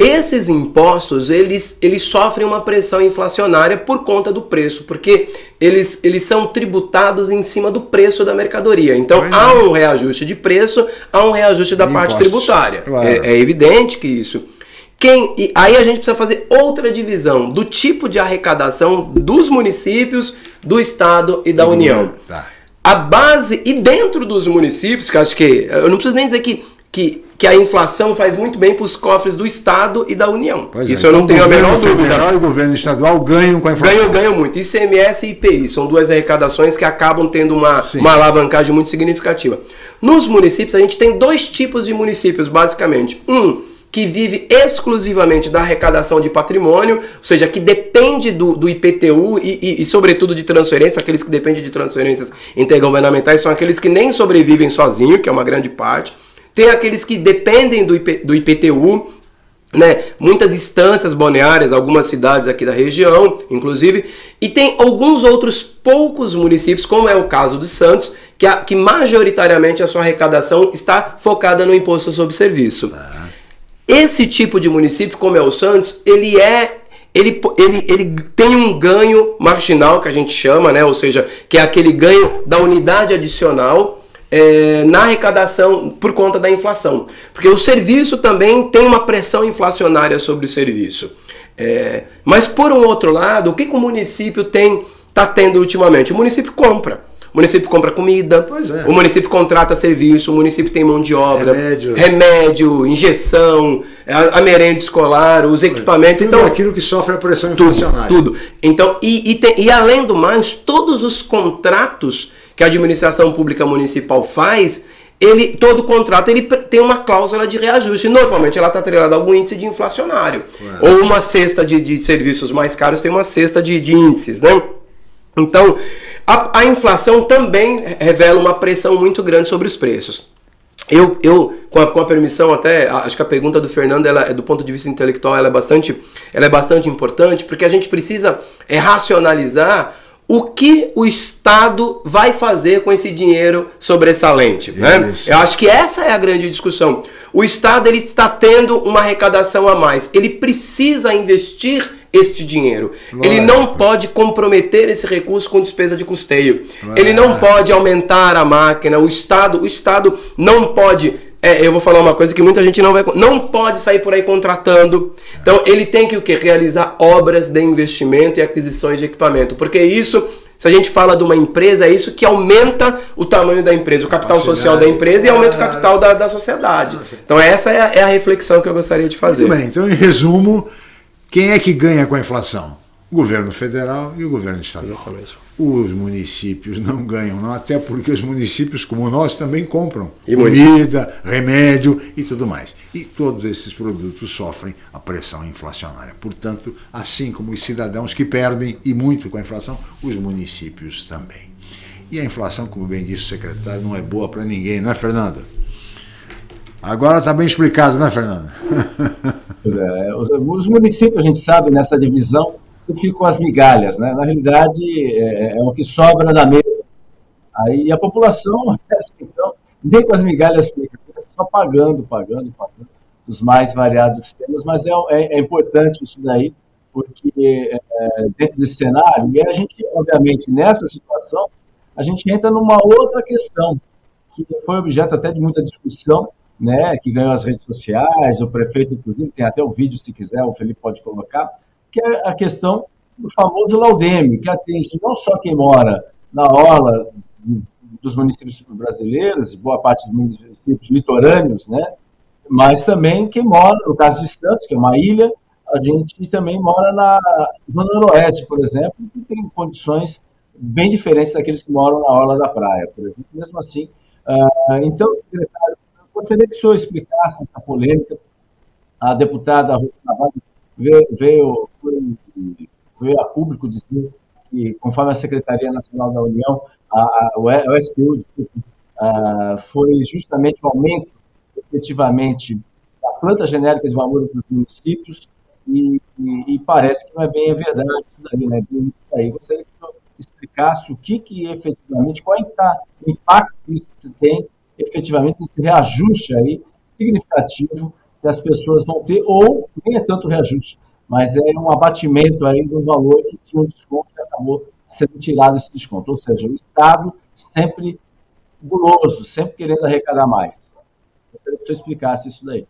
S5: Esses impostos, eles, eles sofrem uma pressão inflacionária por conta do preço, porque eles, eles são tributados em cima do preço da mercadoria. Então, há é. um reajuste de preço, há um reajuste da parte tributária. Claro. É, é evidente que isso. Quem, e aí a gente precisa fazer outra divisão do tipo de arrecadação dos municípios, do Estado e da União. Tá. A base, e dentro dos municípios, que acho que. Eu não preciso nem dizer que que, que a inflação faz muito bem para os cofres do Estado e da União. Pois é, Isso é. eu não então, tenho a menor dúvida. O
S4: federal e o governo estadual ganham com a inflação.
S5: Ganham, ganham muito. ICMS e IPI são duas arrecadações que acabam tendo uma, uma alavancagem muito significativa. Nos municípios, a gente tem dois tipos de municípios, basicamente. Um que vive exclusivamente da arrecadação de patrimônio, ou seja, que depende do, do IPTU e, e, e, sobretudo, de transferência. Aqueles que dependem de transferências intergovernamentais são aqueles que nem sobrevivem sozinhos, que é uma grande parte. Tem aqueles que dependem do, IP, do IPTU, né? Muitas instâncias balneárias, algumas cidades aqui da região, inclusive, e tem alguns outros poucos municípios, como é o caso dos Santos, que, a, que majoritariamente a sua arrecadação está focada no imposto sobre serviço. Ah. Esse tipo de município, como é o Santos, ele é ele, ele, ele tem um ganho marginal que a gente chama, né? Ou seja, que é aquele ganho da unidade adicional é, na arrecadação por conta da inflação. Porque o serviço também tem uma pressão inflacionária sobre o serviço. É, mas por um outro lado, o que, que o município tem está tendo ultimamente? O município compra. O município compra comida, é. o município contrata serviço, o município tem mão de obra, remédio, remédio injeção, a, a merenda escolar, os equipamentos.
S4: Tudo então, aquilo que sofre a pressão inflacionária.
S5: Tudo. Então, e, e, tem, e além do mais, todos os contratos que a administração pública municipal faz, ele, todo contrato ele tem uma cláusula de reajuste. Normalmente ela está atrelada a algum índice de inflacionário. Ué. Ou uma cesta de, de, serviços mais caros tem uma cesta de, de índices, né? Então, a, a, inflação também revela uma pressão muito grande sobre os preços. Eu, eu com, a, com a permissão até, acho que a pergunta do Fernando, ela, é do ponto de vista intelectual, ela é bastante, ela é bastante importante, porque a gente precisa é, racionalizar o que o Estado vai fazer com esse dinheiro sobressalente. Né? Eu acho que essa é a grande discussão. O Estado ele está tendo uma arrecadação a mais. Ele precisa investir este dinheiro. Lógico. Ele não pode comprometer esse recurso com despesa de custeio. Lógico. Ele não pode aumentar a máquina. O Estado, o Estado não pode é, eu vou falar uma coisa que muita gente não vai. Não pode sair por aí contratando. Então ele tem que o quê? Realizar obras de investimento e aquisições de equipamento. Porque isso, se a gente fala de uma empresa, é isso que aumenta o tamanho da empresa, o capital social da empresa e aumenta o capital da, da sociedade. Então essa é a, é a reflexão que eu gostaria de fazer.
S4: Muito bem, então em resumo, quem é que ganha com a inflação? O governo federal e o governo estadual. Exatamente os municípios não ganham, não, até porque os municípios, como nós, também compram e comida, muito. remédio e tudo mais. E todos esses produtos sofrem a pressão inflacionária. Portanto, assim como os cidadãos que perdem, e muito com a inflação, os municípios também. E a inflação, como bem disse o secretário, não é boa para ninguém, não é, Fernanda? Agora está bem explicado, não é, Fernanda?
S6: É, os municípios, a gente sabe, nessa divisão, você fica com as migalhas, né? Na realidade, é, é o que sobra da mesa. Aí a população, assim, então, nem com as migalhas fica, fica só pagando, pagando, pagando os mais variados temas, mas é, é, é importante isso daí, porque é, dentro desse cenário, e a gente, obviamente, nessa situação, a gente entra numa outra questão, que foi objeto até de muita discussão né, que ganhou as redes sociais, o prefeito, inclusive, tem até o vídeo, se quiser, o Felipe pode colocar, que é a questão do famoso Laudeme, que atinge não só quem mora na orla dos municípios brasileiros, boa parte dos municípios litorâneos, né, mas também quem mora, no caso de Santos, que é uma ilha, a gente também mora na Zona Noroeste, por exemplo, que tem condições bem diferentes daqueles que moram na orla da praia, por exemplo. Mesmo assim, uh, então, secretário, eu gostaria que o senhor explicasse essa polêmica. A deputada veio, veio, veio a público dizer que, conforme a Secretaria Nacional da União, a, a, o SPU uh, foi justamente o aumento, efetivamente, da planta genérica de valores dos municípios, e, e, e, parece que não é bem a verdade isso daí, né? Isso daí. Gostaria que o explicasse o que, que efetivamente, qual é o impacto que isso tem efetivamente nesse reajuste aí significativo que as pessoas vão ter, ou nem é tanto reajuste, mas é um abatimento aí do valor que tinha um desconto e acabou sendo tirado esse desconto. Ou seja, o Estado sempre guloso, sempre querendo arrecadar mais. Eu queria que você explicasse isso daí.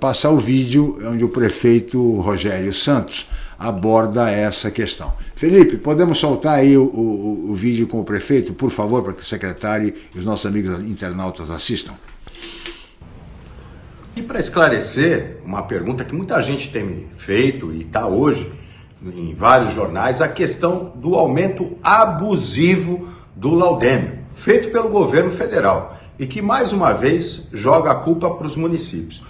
S4: Passar o vídeo onde o prefeito Rogério Santos aborda essa questão. Felipe, podemos soltar aí o, o, o vídeo com o prefeito, por favor, para que o secretário e os nossos amigos internautas assistam?
S14: E para esclarecer uma pergunta que muita gente tem me feito e está hoje em vários jornais, a questão do aumento abusivo do laudêmio, feito pelo governo federal e que mais uma vez joga a culpa para os municípios.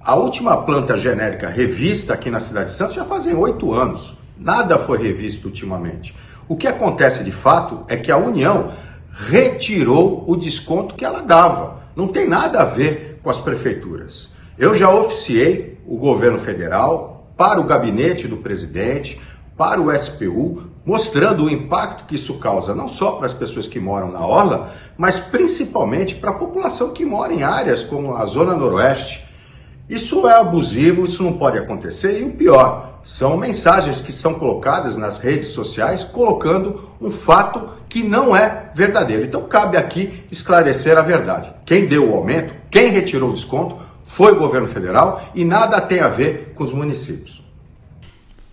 S14: A última planta genérica revista aqui na cidade de Santos já fazem oito anos. Nada foi revisto ultimamente. O que acontece de fato é que a União retirou o desconto que ela dava. Não tem nada a ver com as prefeituras. Eu já oficiei o governo federal para o gabinete do presidente, para o SPU, mostrando o impacto que isso causa, não só para as pessoas que moram na orla, mas principalmente para a população que mora em áreas como a Zona Noroeste, isso é abusivo, isso não pode acontecer. E o pior, são mensagens que são colocadas nas redes sociais colocando um fato que não é verdadeiro. Então cabe aqui esclarecer a verdade. Quem deu o aumento, quem retirou o desconto, foi o governo federal e nada tem a ver com os municípios.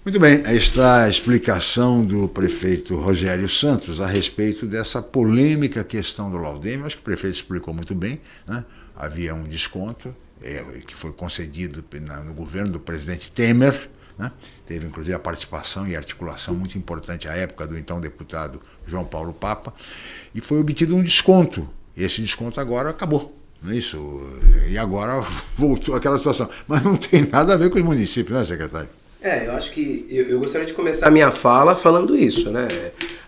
S4: Muito bem, aí está a explicação do prefeito Rogério Santos a respeito dessa polêmica questão do Laudêmio. Acho que o prefeito explicou muito bem. Né? Havia um desconto, é, que foi concedido no governo do presidente Temer, né? teve inclusive a participação e articulação muito importante à época do então deputado João Paulo Papa, e foi obtido um desconto. Esse desconto agora acabou. É isso? E agora voltou aquela situação. Mas não tem nada a ver com os municípios, né, secretário?
S5: É, eu acho que eu, eu, gostaria de começar a minha fala falando isso, né?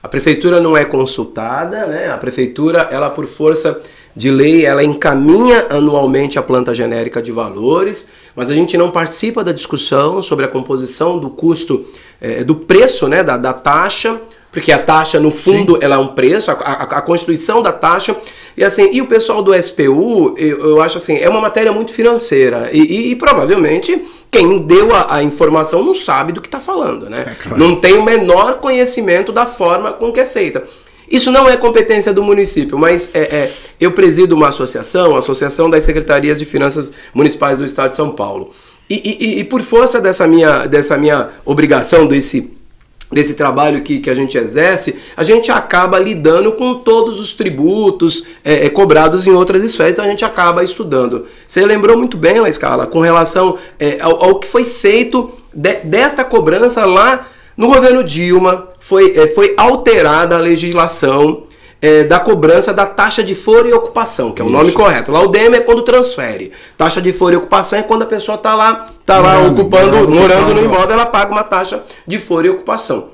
S5: A prefeitura não é consultada, né? A prefeitura, ela por força de lei, ela encaminha anualmente a planta genérica de valores, mas a gente não participa da discussão sobre a composição do custo, é, do preço, né, da, da taxa, porque a taxa, no fundo, Sim. ela é um preço, a, a, a, constituição da taxa, e assim, e o pessoal do SPU, eu, eu acho assim, é uma matéria muito financeira, e, e, e provavelmente quem deu a, a, informação não sabe do que está falando, né? É claro. Não tem o menor conhecimento da forma com que é feita. Isso não é competência do município, mas é, é, eu presido uma associação, a Associação das Secretarias de Finanças Municipais do Estado de São Paulo. E, e, e por força dessa minha, dessa minha obrigação, desse, desse trabalho que, que a gente exerce, a gente acaba lidando com todos os tributos é, é cobrados em outras esferas, então a gente acaba estudando. Você lembrou muito bem, La Escala, com relação é, ao, ao, que foi feito de, desta cobrança lá no governo Dilma foi, é, foi alterada a legislação é, da cobrança da taxa de foro e ocupação, que é o Isso. nome correto. Lá o DM é quando transfere. Taxa de foro e ocupação é quando a pessoa está lá, tá lá ocupando, morando, morando no imóvel, ela paga uma taxa de foro e ocupação.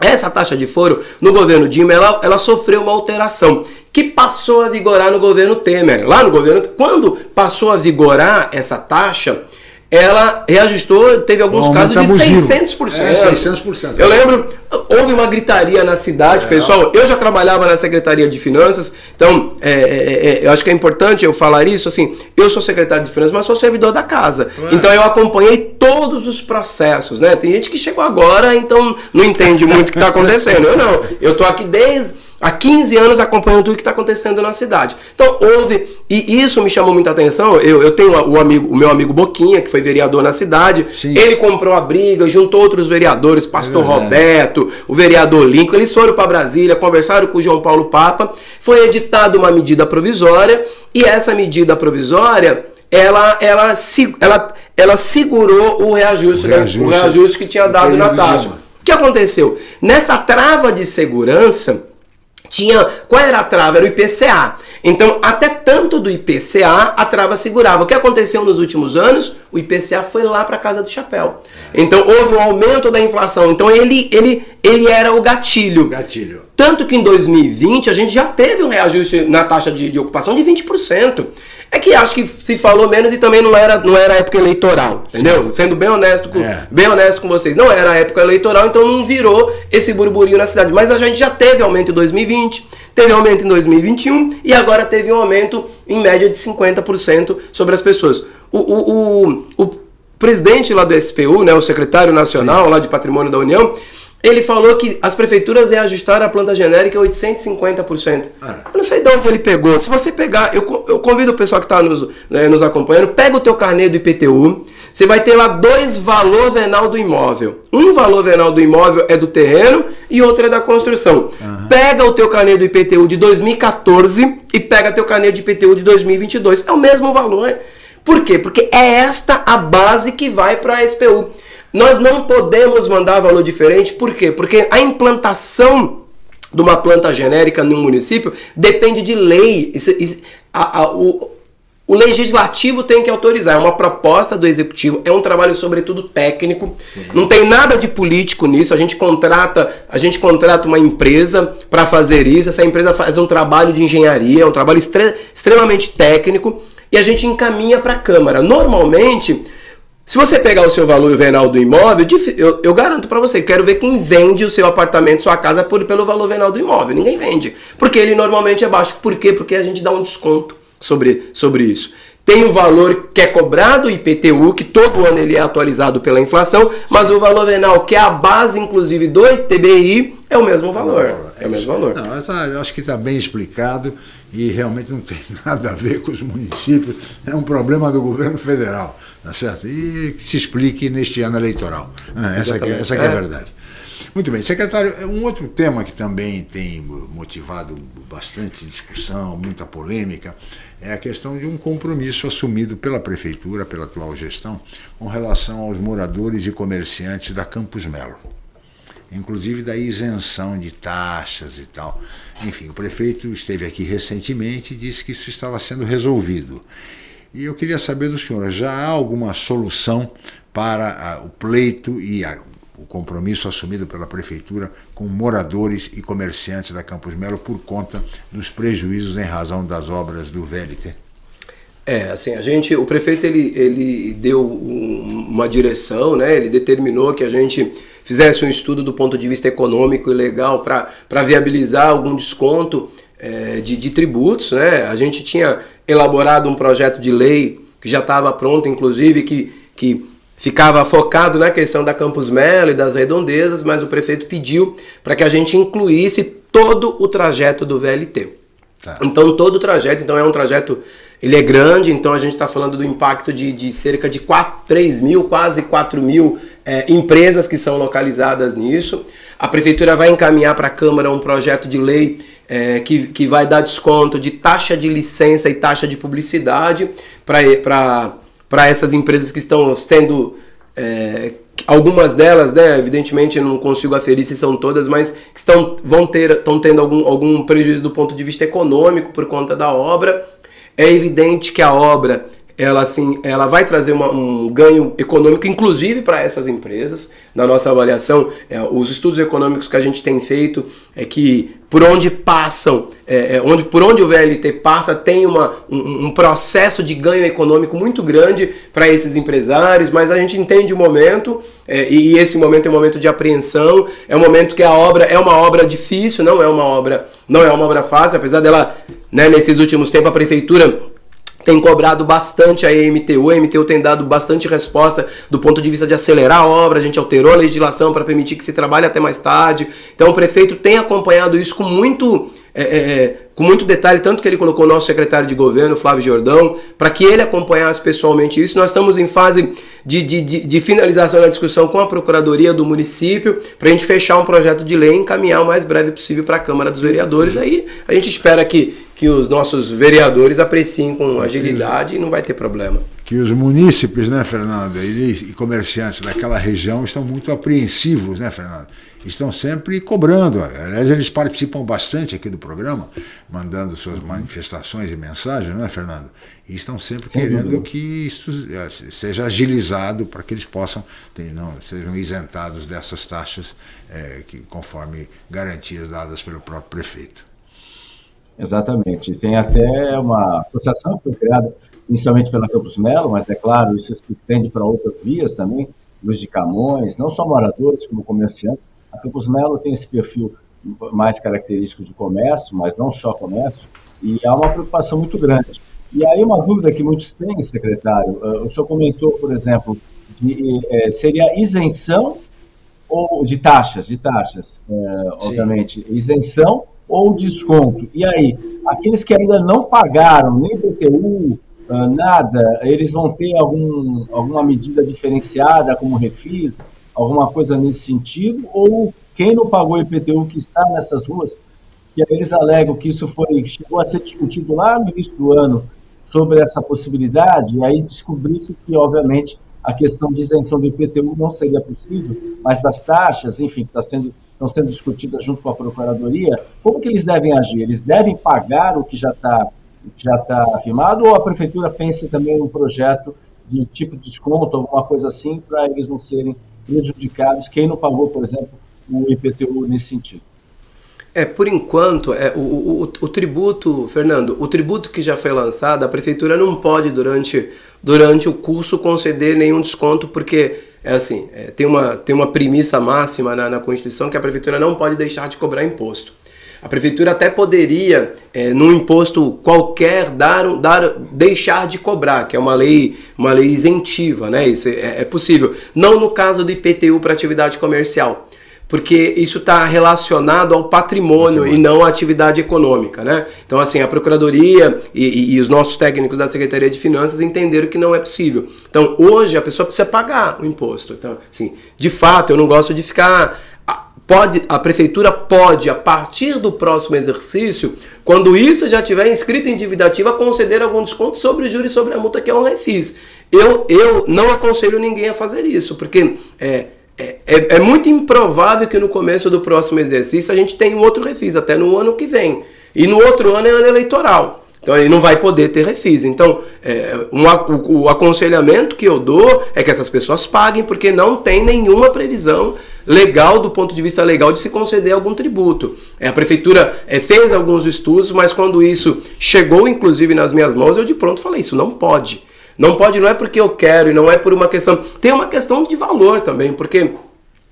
S5: Essa taxa de foro, no governo Dilma, ela, ela sofreu uma alteração que passou a vigorar no governo Temer. Lá no governo, quando passou a vigorar essa taxa, ela reajustou, teve alguns um casos de 600%. É, 600%. Eu lembro, houve uma gritaria na cidade, é. pessoal. Eu já trabalhava na Secretaria de Finanças, então é, é, é, eu acho que é importante eu falar isso. Assim, eu sou secretário de Finanças, mas sou servidor da casa. Então eu acompanhei todos os processos, né? Tem gente que chegou agora, então não entende muito o que está acontecendo. Eu não. Eu estou aqui desde há 15 anos acompanhando tudo que está acontecendo na cidade. Então houve, e isso me chamou muita atenção. Eu, eu tenho o, amigo, o meu amigo Boquinha, que foi vereador na cidade, Sim. ele comprou a briga, juntou outros vereadores, pastor é Roberto, o vereador Lincoln, eles foram para Brasília, conversaram com o João Paulo Papa, foi editada uma medida provisória, e essa medida provisória ela, ela, ela, ela segurou o reajuste, o reajuste, né? o reajuste que tinha dado na taxa. O que aconteceu? Nessa trava de segurança, tinha. Qual era a trava? Era o IPCA. Então, até tanto do IPCA, a trava segurava. O que aconteceu nos últimos anos? O IPCA foi lá para casa do chapéu. Então, houve um aumento da inflação. Então, ele, ele, ele era o gatilho.
S4: Gatilho.
S5: Tanto que em 2020 a gente já teve um reajuste na taxa de, de ocupação de 20%. É que acho que se falou menos e também não era, não era época eleitoral, entendeu? Sim. Sendo bem honesto, com, é. bem honesto com vocês. Não era época eleitoral, então não virou esse burburinho na cidade. Mas a gente já teve aumento em 2020, teve aumento em 2021 e agora teve um aumento em média de 50% sobre as pessoas. O, o, o, o presidente lá do SPU, né, o secretário nacional Sim. lá de Patrimônio da União, ele falou que as prefeituras iam ajustar a planta genérica 850%. Ah. Eu não sei de onde ele pegou. Se você pegar, eu, eu convido o pessoal que está nos, né, nos acompanhando, pega o teu carnê do IPTU, você vai ter lá dois valor venal do imóvel. Um valor venal do imóvel é do terreno e outro é da construção. Uhum. Pega o teu carnê do IPTU de 2014 e pega teu carnê de IPTU de 2022. É o mesmo valor. Por quê? Porque é esta a base que vai para a SPU. Nós não podemos mandar valor diferente, por quê? Porque a implantação de uma planta genérica no município depende de lei. Isso, isso, a, a, o, o legislativo tem que autorizar, é uma proposta do executivo, é um trabalho sobretudo técnico. Uhum. Não tem nada de político nisso. A gente contrata, a gente contrata uma empresa para fazer isso. Essa empresa faz um trabalho de engenharia, é um trabalho extre extremamente técnico e a gente encaminha para a Câmara. Normalmente, se você pegar o seu valor venal do imóvel, eu, eu garanto para você, quero ver quem vende o seu apartamento, sua casa por, pelo valor venal do imóvel. Ninguém vende. Porque ele normalmente é baixo. Por quê? Porque a gente dá um desconto sobre, sobre isso. Tem o valor que é cobrado, IPTU, que todo ano ele é atualizado pela inflação, mas o valor venal, que é a base, inclusive, do ITBI, é o mesmo valor. É, é o mesmo valor.
S4: Não, eu acho que está bem explicado e realmente não tem nada a ver com os municípios. É um problema do governo federal tá certo? E que se explique neste ano eleitoral. Ah, essa, que, é, essa é a é. verdade. Muito bem, secretário, um outro tema que também tem motivado bastante discussão, muita polêmica, é a questão de um compromisso assumido pela prefeitura, pela atual gestão, com relação aos moradores e comerciantes da Campos Melo. Inclusive da isenção de taxas e tal. Enfim, o prefeito esteve aqui recentemente e disse que isso estava sendo resolvido. E eu queria saber do senhor, já há alguma solução para a, o pleito e a, o compromisso assumido pela prefeitura com moradores e comerciantes da Campos Melo por conta dos prejuízos em razão das obras do VLT?
S5: É, assim, a gente, o prefeito ele, ele deu uma direção, né? Ele determinou que a gente fizesse um estudo do ponto de vista econômico e legal para viabilizar algum desconto é, de, de tributos, né? A gente tinha elaborado um projeto de lei que já estava pronto, inclusive, que, que ficava focado na questão da Campus Melo e das redondezas, mas o prefeito pediu para que a gente incluísse todo o trajeto do VLT. Tá. Então, todo o trajeto, então é um trajeto, ele é grande, então a gente está falando do impacto de, de cerca de 4, 3 mil, quase 4 mil é, empresas que são localizadas nisso. A prefeitura vai encaminhar para a Câmara um projeto de lei é, que, que vai dar desconto de taxa de licença e taxa de publicidade para essas empresas que estão sendo. É, algumas delas, né, evidentemente eu não consigo aferir se são todas, mas que estão, vão ter, estão tendo algum, algum prejuízo do ponto de vista econômico por conta da obra. É evidente que a obra ela assim, ela vai trazer uma, um ganho econômico, inclusive para essas empresas. Na nossa avaliação, é, os estudos econômicos que a gente tem feito é que por onde passam, é, é, onde, por onde o VLT passa, tem uma, um, um processo de ganho econômico muito grande para esses empresários, mas a gente entende o momento, é, e esse momento é um momento de apreensão, é um momento que a obra é uma obra difícil, não é uma obra, não é uma obra fácil, apesar dela, né, nesses últimos tempos, a prefeitura tem cobrado bastante a MTU, a MTU tem dado bastante resposta do ponto de vista de acelerar a obra, a gente alterou a legislação para permitir que se trabalhe até mais tarde. Então o prefeito tem acompanhado isso com muito é, é, é, com muito detalhe, tanto que ele colocou o nosso secretário de governo, Flávio Jordão, para que ele acompanhasse pessoalmente isso. Nós estamos em fase de, de, de, de finalização da discussão com a Procuradoria do município, para a gente fechar um projeto de lei e encaminhar o mais breve possível para a Câmara dos Vereadores. Aí a gente espera que, que os nossos vereadores apreciem com agilidade e não vai ter problema.
S4: Que os munícipes, né, Fernando, e comerciantes daquela região estão muito apreensivos, né, Fernando? Estão sempre cobrando. Aliás, eles participam bastante aqui do programa, mandando suas manifestações e mensagens, não é, Fernando? E estão sempre Sem querendo dúvida. que isso eh, seja agilizado para que eles possam, não, sejam isentados dessas taxas é, que, conforme garantias dadas pelo próprio prefeito.
S6: Exatamente. Tem até uma associação que foi criada inicialmente pela Campos Melo, mas é claro, isso se estende para outras vias também, Luiz de Camões, não só moradores como comerciantes, a Campos Melo tem esse perfil mais característico de comércio, mas não só comércio, e há uma preocupação muito grande. E aí uma dúvida que muitos têm, secretário, uh, o senhor comentou, por exemplo, de, eh, seria isenção ou de taxas, de taxas, eh, obviamente, isenção ou desconto. E aí, aqueles que ainda não pagaram nem uh, nada, eles vão ter algum, alguma medida diferenciada, como refis, alguma coisa nesse sentido, ou quem não pagou IPTU que está nessas ruas, que eles alegam que isso foi chegou a ser discutido lá no início do ano sobre essa possibilidade, e aí descobriu-se que, obviamente, a questão de isenção do IPTU não seria possível, mas das taxas, enfim, que está sendo, estão sendo discutidas junto com a Procuradoria, como que eles devem agir? Eles devem pagar o que já está já tá afirmado, ou a Prefeitura pensa também em um projeto de tipo de desconto, alguma coisa assim, para eles não serem prejudicados quem não pagou, por exemplo, o IPTU nesse sentido.
S5: É, por enquanto, é, o, o, o, tributo, Fernando, o tributo que já foi lançado, a prefeitura não pode, durante, durante o curso, conceder nenhum desconto, porque é assim, é, tem, uma, tem uma premissa máxima na, na Constituição que a prefeitura não pode deixar de cobrar imposto. A prefeitura até poderia, é, num imposto qualquer, dar, dar, deixar de cobrar, que é uma lei, uma lei isentiva, né? Isso é, é possível. Não no caso do IPTU para atividade comercial porque isso está relacionado ao patrimônio, patrimônio, e não à atividade econômica, né? Então, assim, a Procuradoria e, e, e, os nossos técnicos da Secretaria de Finanças entenderam que não é possível. Então, hoje a pessoa precisa pagar o imposto. Então, assim, de fato, eu não gosto de ficar Pode, a prefeitura pode, a partir do próximo exercício, quando isso já tiver inscrito em dívida ativa, conceder algum desconto sobre o juros sobre a multa, que é um refis. Eu, eu não aconselho ninguém a fazer isso, porque é, é, é, é muito improvável que no começo do próximo exercício a gente tenha um outro refis, até no ano que vem. E no outro ano é ano eleitoral. Então ele não vai poder ter refis. Então, é, um, o, o, aconselhamento que eu dou é que essas pessoas paguem, porque não tem nenhuma previsão legal, do ponto de vista legal, de se conceder algum tributo. É, a prefeitura é, fez alguns estudos, mas quando isso chegou, inclusive, nas minhas mãos, eu de pronto falei: isso não pode. Não pode, não é porque eu quero e não é por uma questão. Tem uma questão de valor também, porque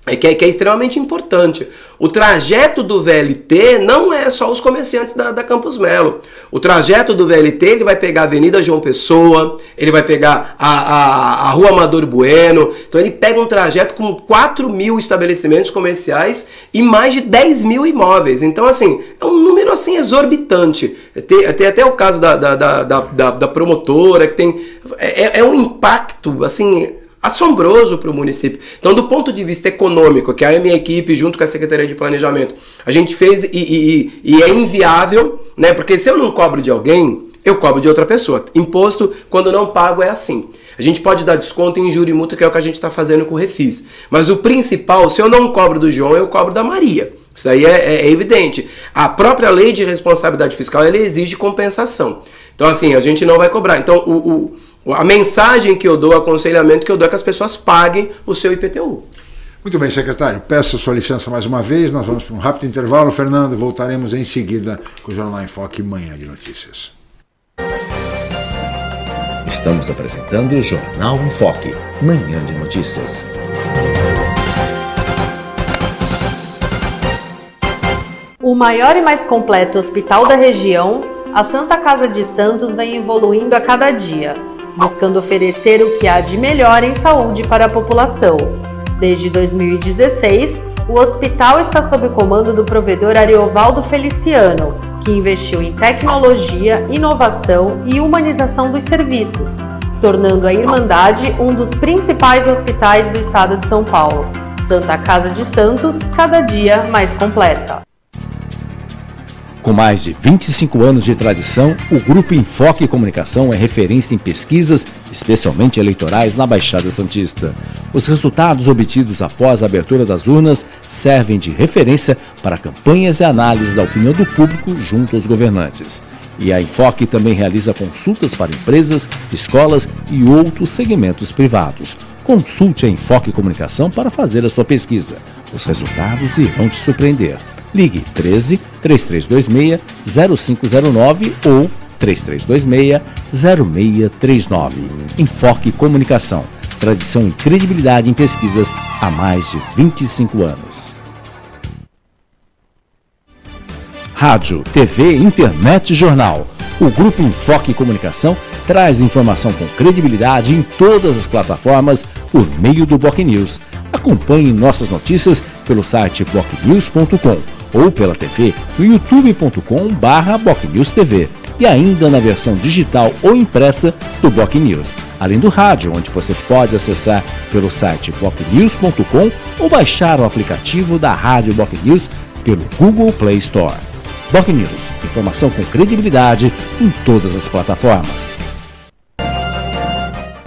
S5: é que, é que, é extremamente importante. O trajeto do VLT não é só os comerciantes da, da Campos Melo. O trajeto do VLT ele vai pegar a Avenida João Pessoa, ele vai pegar a, a, a Rua Amador Bueno. Então ele pega um trajeto com 4 mil estabelecimentos comerciais e mais de 10 mil imóveis. Então, assim, é um número assim exorbitante. Tem, tem até o caso da, da, da, promotora, que tem. É, é um impacto assim assombroso para o município. Então, do ponto de vista econômico, que a minha equipe, junto com a Secretaria de Planejamento, a gente fez e, e, e é inviável, né? Porque se eu não cobro de alguém, eu cobro de outra pessoa. Imposto, quando não pago, é assim. A gente pode dar desconto em juro e multa, que é o que a gente está fazendo com o Refis. Mas o principal, se eu não cobro do João, eu cobro da Maria. Isso aí é, é, é evidente. A própria lei de responsabilidade fiscal, ela exige compensação. Então, assim, a gente não vai cobrar. Então, o, o a mensagem que eu dou, o aconselhamento que eu dou é que as pessoas paguem o seu IPTU.
S4: Muito bem, secretário. Peço a sua licença mais uma vez. Nós vamos para um rápido intervalo. Fernando, voltaremos em seguida com o Jornal em Foque Manhã de Notícias.
S7: Estamos apresentando o Jornal em Foque, Manhã de Notícias.
S1: O maior e mais completo hospital da região a Santa Casa de Santos vem evoluindo a cada dia, buscando oferecer o que há de melhor em saúde para a população. Desde 2016, o hospital está sob comando do provedor Ariovaldo Feliciano, que investiu em tecnologia, inovação e humanização dos serviços, tornando a Irmandade um dos principais hospitais do estado de São Paulo. Santa Casa de Santos, cada dia mais completa.
S2: Com mais de 25 anos de tradição, o Grupo Enfoque Comunicação é referência em pesquisas, especialmente eleitorais, na Baixada Santista. Os resultados obtidos após a abertura das urnas servem de referência para campanhas e análises da opinião do público junto aos governantes. E a Enfoque também realiza consultas para empresas, escolas e outros segmentos privados. Consulte a Enfoque Comunicação para fazer a sua pesquisa. Os resultados irão te surpreender. Ligue 13 3326 0509 ou 3326 0639. Enfoque Comunicação. Tradição e credibilidade em pesquisas há mais de 25 anos. Rádio, TV, internet e jornal. O Grupo Enfoque Comunicação traz informação com credibilidade em todas as plataformas por meio do Boc News. Acompanhe nossas notícias pelo site bocnews.com ou pela TV no youtube.com barra TV e ainda na versão digital ou impressa do Boc News, além do rádio, onde você pode acessar pelo site bocnews.com ou baixar o aplicativo da Rádio Boc News pelo Google Play Store. Boc News, informação com credibilidade em todas as plataformas.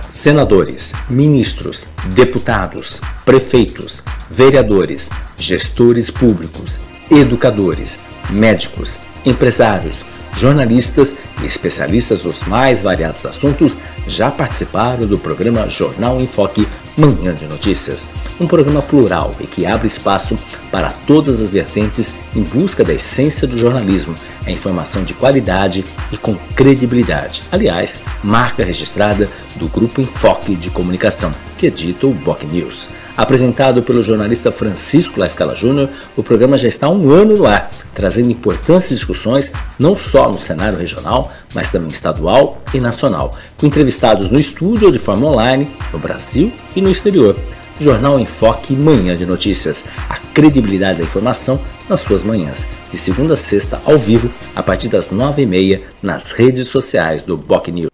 S7: Senadores, ministros, deputados, prefeitos, vereadores, gestores públicos, educadores, médicos, empresários, jornalistas e especialistas dos mais variados assuntos já participaram do programa Jornal em Foque Manhã de Notícias, um programa plural e que abre espaço para todas as vertentes em busca da essência do jornalismo, a informação de qualidade e com credibilidade. Aliás, marca registrada do Grupo Enfoque de Comunicação, que edita o Boc News. Apresentado pelo jornalista Francisco Lascala Júnior, o programa já está há um ano no ar, trazendo importantes discussões não só no cenário regional, mas também estadual e nacional, com entrevistados no estúdio ou de forma online, no Brasil e no exterior. Jornal Enfoque Manhã de Notícias, a credibilidade da informação nas suas manhãs, de segunda a sexta ao vivo, a partir das nove e meia, nas redes sociais do Boc News.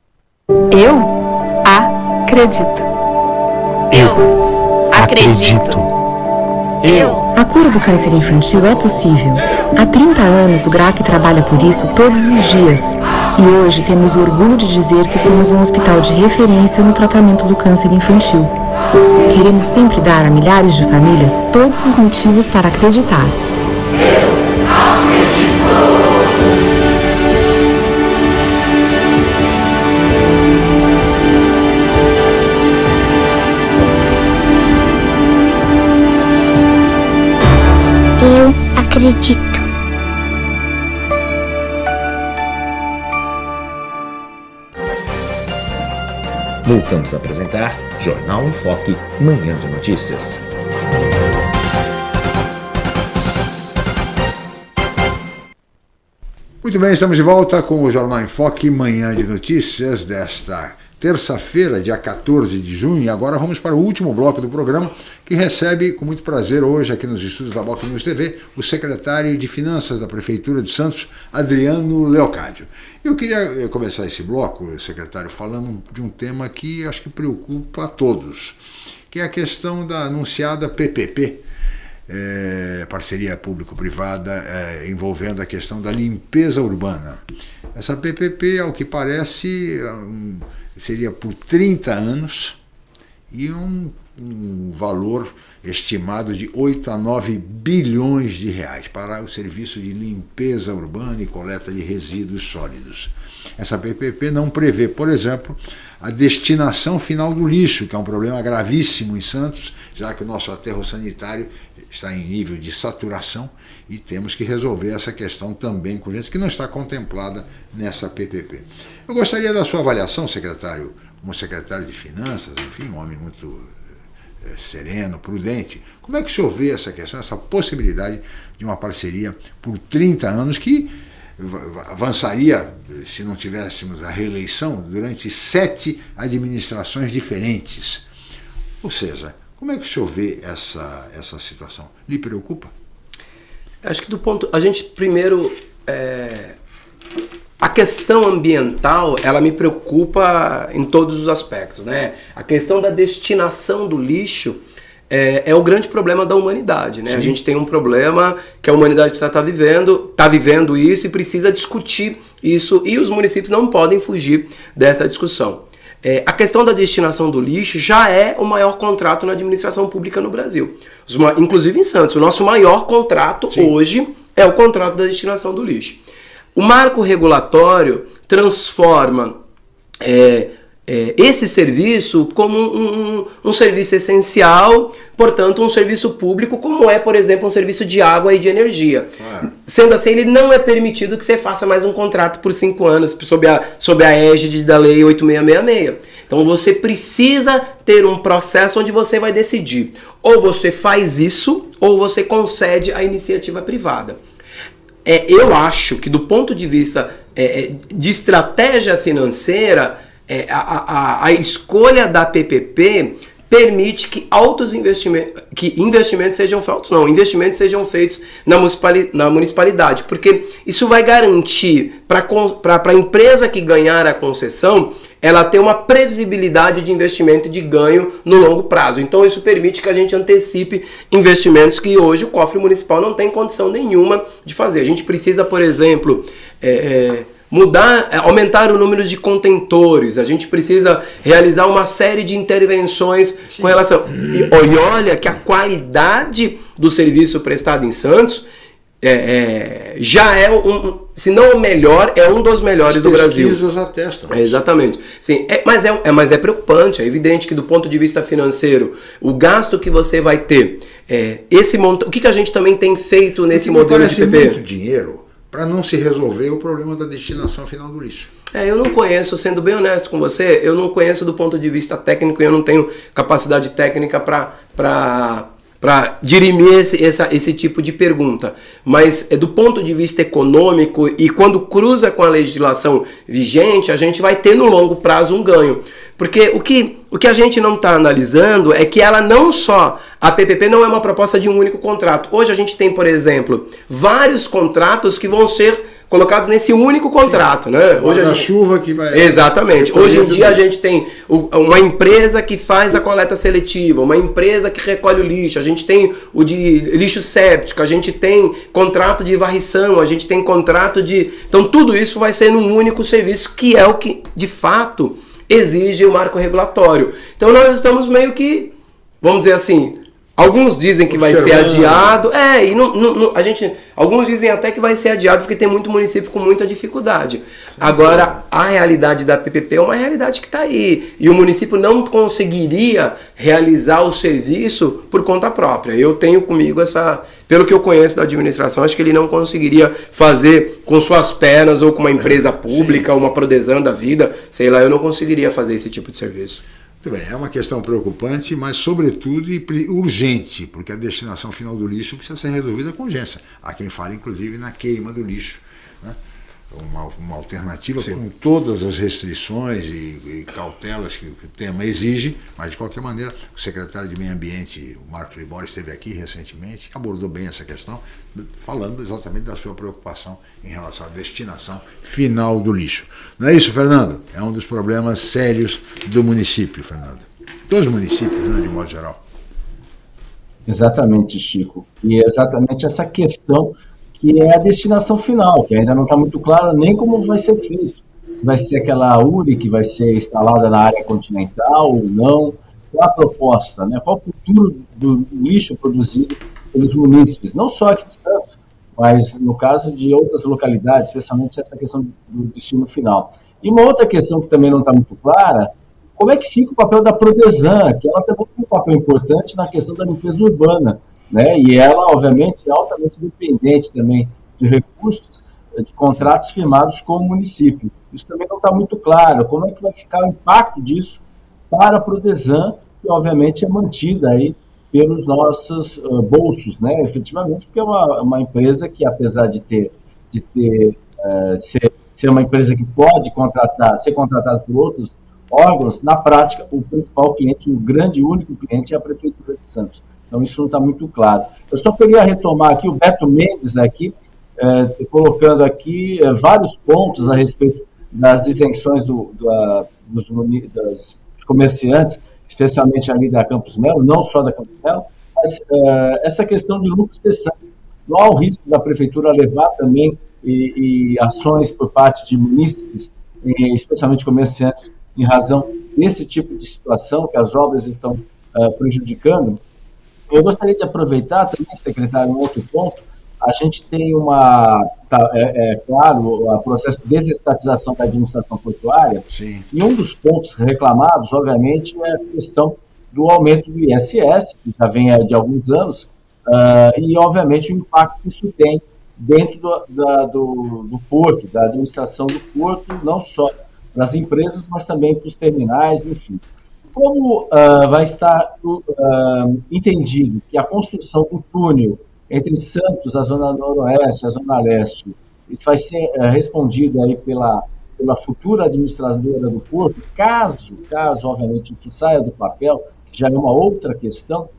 S8: Eu acredito.
S12: Eu acredito.
S9: Eu. A cura do câncer infantil é possível. Há 30 anos o GRAC trabalha por isso todos os dias. E hoje temos o orgulho de dizer que somos um hospital de referência no tratamento do câncer infantil. Queremos sempre dar a milhares de famílias todos os motivos para acreditar.
S10: Acredito.
S7: Voltamos a apresentar Jornal em Foque, Manhã de Notícias.
S4: Muito bem, estamos de volta com o Jornal em Foque, Manhã de Notícias desta terça-feira, dia 14 de junho, e agora vamos para o último bloco do programa, que recebe com muito prazer hoje aqui nos estúdios da Boca News TV o secretário de Finanças da Prefeitura de Santos, Adriano Leocádio. Eu queria eh, começar esse bloco, secretário, falando de um tema que acho que preocupa a todos, que é a questão da anunciada PPP, é, eh, parceria público-privada é, envolvendo a questão da limpeza urbana. Essa PPP, ao que parece, um, seria por 30 anos e um, um valor estimado de 8 a 9 bilhões de reais para o serviço de limpeza urbana e coleta de resíduos sólidos. Essa PPP não prevê, por exemplo, a destinação final do lixo, que é um problema gravíssimo em Santos, já que o nosso aterro sanitário está em nível de saturação e temos que resolver essa questão também com gente que não está contemplada nessa PPP. Eu gostaria da sua avaliação, secretário, como secretário de Finanças, enfim, um homem muito é, sereno, prudente. Como é que o senhor vê essa questão, essa possibilidade de uma parceria por 30 anos que avançaria, se não tivéssemos a reeleição, durante sete administrações diferentes. Ou seja, como é que o senhor vê essa, essa situação? Lhe preocupa?
S5: Acho que do ponto. A gente primeiro. É, a questão ambiental, ela me preocupa em todos os aspectos, né? A questão da destinação do lixo é, é o grande problema da humanidade, né? Sim. A gente tem um problema que a humanidade precisa estar tá vivendo, está vivendo isso e precisa discutir isso e os municípios não podem fugir dessa discussão. É, a questão da destinação do lixo já é o maior contrato na administração pública no Brasil. Os, inclusive em Santos, o nosso maior contrato Sim. hoje é o contrato da destinação do lixo. O marco regulatório transforma é, é, esse serviço como um, um, um, serviço essencial, portanto, um serviço público, como é, por exemplo, um serviço de água e de energia. Claro. Sendo assim, ele não é permitido que você faça mais um contrato por cinco anos sob a, sob a égide da Lei 8666. Então, você precisa ter um processo onde você vai decidir ou você faz isso ou você concede a iniciativa privada. É, eu acho que, do ponto de vista é, é de estratégia financeira, é, a, a, a escolha da PPP permite que altos investimentos, que investimentos sejam feitos, não, investimentos sejam feitos na, municipalidade, na municipalidade porque isso vai garantir para a empresa que ganhar a concessão, ela ter uma previsibilidade de investimento e de ganho no longo prazo. Então isso permite que a gente antecipe investimentos que hoje o cofre municipal não tem condição nenhuma de fazer. A gente precisa, por exemplo, é, é, mudar, é, aumentar o número de contentores, a gente precisa realizar uma série de intervenções Sim. com relação. E, e, olha que a qualidade do serviço prestado em Santos é, é, já é um, se não o melhor, é um dos melhores do Brasil.
S4: Pesquisas atestam.
S5: É, exatamente. Sim, é, mas, é, é, mas é preocupante, é evidente que do ponto de vista financeiro, o gasto que você vai ter, é, esse monta, o que, que a gente também tem feito nesse modelo de PP?
S4: muito dinheiro para não se resolver o problema da destinação final do lixo.
S5: É, eu não conheço, sendo bem honesto com você, eu não conheço do ponto de vista técnico e eu não tenho capacidade técnica para para dirimir esse, essa, esse tipo de pergunta. Mas é, do ponto de vista econômico e quando cruza com a legislação vigente, a gente vai ter no longo prazo um ganho. Porque o que, o que a gente não está analisando é que ela não só. A PPP não é uma proposta de um único contrato. Hoje a gente tem, por exemplo, vários contratos que vão ser colocados nesse único contrato, né?
S4: Hoje a gente... chuva que vai
S5: Exatamente. Hoje em dia a gente tem uma empresa que faz a coleta seletiva, uma empresa que recolhe o lixo, a gente tem o de lixo séptico, a gente tem contrato de varrição, a gente tem contrato de, então tudo isso vai ser num único serviço que é o que de fato exige o marco regulatório. Então nós estamos meio que, vamos dizer assim, Alguns dizem que vai ser adiado. É, e não, não, a gente. Alguns dizem até que vai ser adiado porque tem muito município com muita dificuldade. Sim, Agora, a realidade da PPP é uma realidade que está aí. E o município não conseguiria realizar o serviço por conta própria. Eu tenho comigo essa. Pelo que eu conheço da administração, acho que ele não conseguiria fazer com suas pernas ou com uma empresa pública, Sim. uma Prodesan da vida, sei lá, eu não conseguiria fazer esse tipo de serviço.
S4: Muito bem, é uma questão preocupante, mas sobretudo urgente, porque a destinação final do lixo precisa ser resolvida com urgência. Há quem fale, inclusive, na queima do lixo. Uma, uma, alternativa Sim. com todas as restrições e, e, cautelas que o tema exige, mas de qualquer maneira, o secretário de Meio Ambiente, o Marcos Libório, esteve aqui recentemente, abordou bem essa questão, falando exatamente da sua preocupação em relação à destinação final do lixo. Não é isso, Fernando? É um dos problemas sérios do município, Fernando. Dos municípios, né, de modo geral.
S6: Exatamente, Chico. E é exatamente essa questão que é a destinação final, que ainda não está muito clara nem como vai ser feito. Se vai ser aquela URI que vai ser instalada na área continental ou não. Qual a proposta? Né? Qual o futuro do lixo produzido pelos munícipes? Não só aqui de Santos, mas no caso de outras localidades, especialmente essa questão do destino final. E uma outra questão que também não está muito clara, como é que fica o papel da Prodesan, que ela tem um papel importante na questão da limpeza urbana né? E ela, obviamente, é altamente dependente também de recursos eh, de contratos firmados com o município. Isso também não está muito claro. Como é que vai ficar o impacto disso para a Prodesan, que obviamente é mantida aí pelos nossos uh, bolsos, né? Efetivamente, porque é uma, uma empresa que, apesar de ter, de ter é, ser, ser uma empresa que pode contratar, ser contratada por outros órgãos, na prática, o principal cliente, o grande único cliente é a Prefeitura de Santos. Então, isso não está muito claro. Eu só queria retomar aqui o Beto Mendes aqui, é, colocando aqui é, vários pontos a respeito das isenções do, dos, das, dos, comerciantes, especialmente ali da Campos Melo, não só da Campos Melo, mas é, essa questão de lucros cessantes. Não há o risco da prefeitura levar também e, e ações por parte de munícipes, especialmente comerciantes, em razão desse tipo de situação que as obras estão prejudicando. Eu gostaria de aproveitar também, secretário, um outro ponto. A gente tem uma, tá, é, é, claro, o processo de desestatização da administração portuária.
S4: Sim.
S6: E um dos pontos reclamados, obviamente, é a questão do aumento do ISS, que já vem de alguns anos, uh, e, obviamente, o impacto que isso tem dentro do, da, do, do porto, da administração do porto, não só para as empresas, mas também para os terminais, enfim. Como uh, vai estar uh, entendido que a construção do túnel entre Santos, a zona noroeste, a zona leste, isso vai ser uh, respondido aí pela, pela futura administradora do porto, caso, caso, obviamente, isso saia do papel, que já é uma outra questão,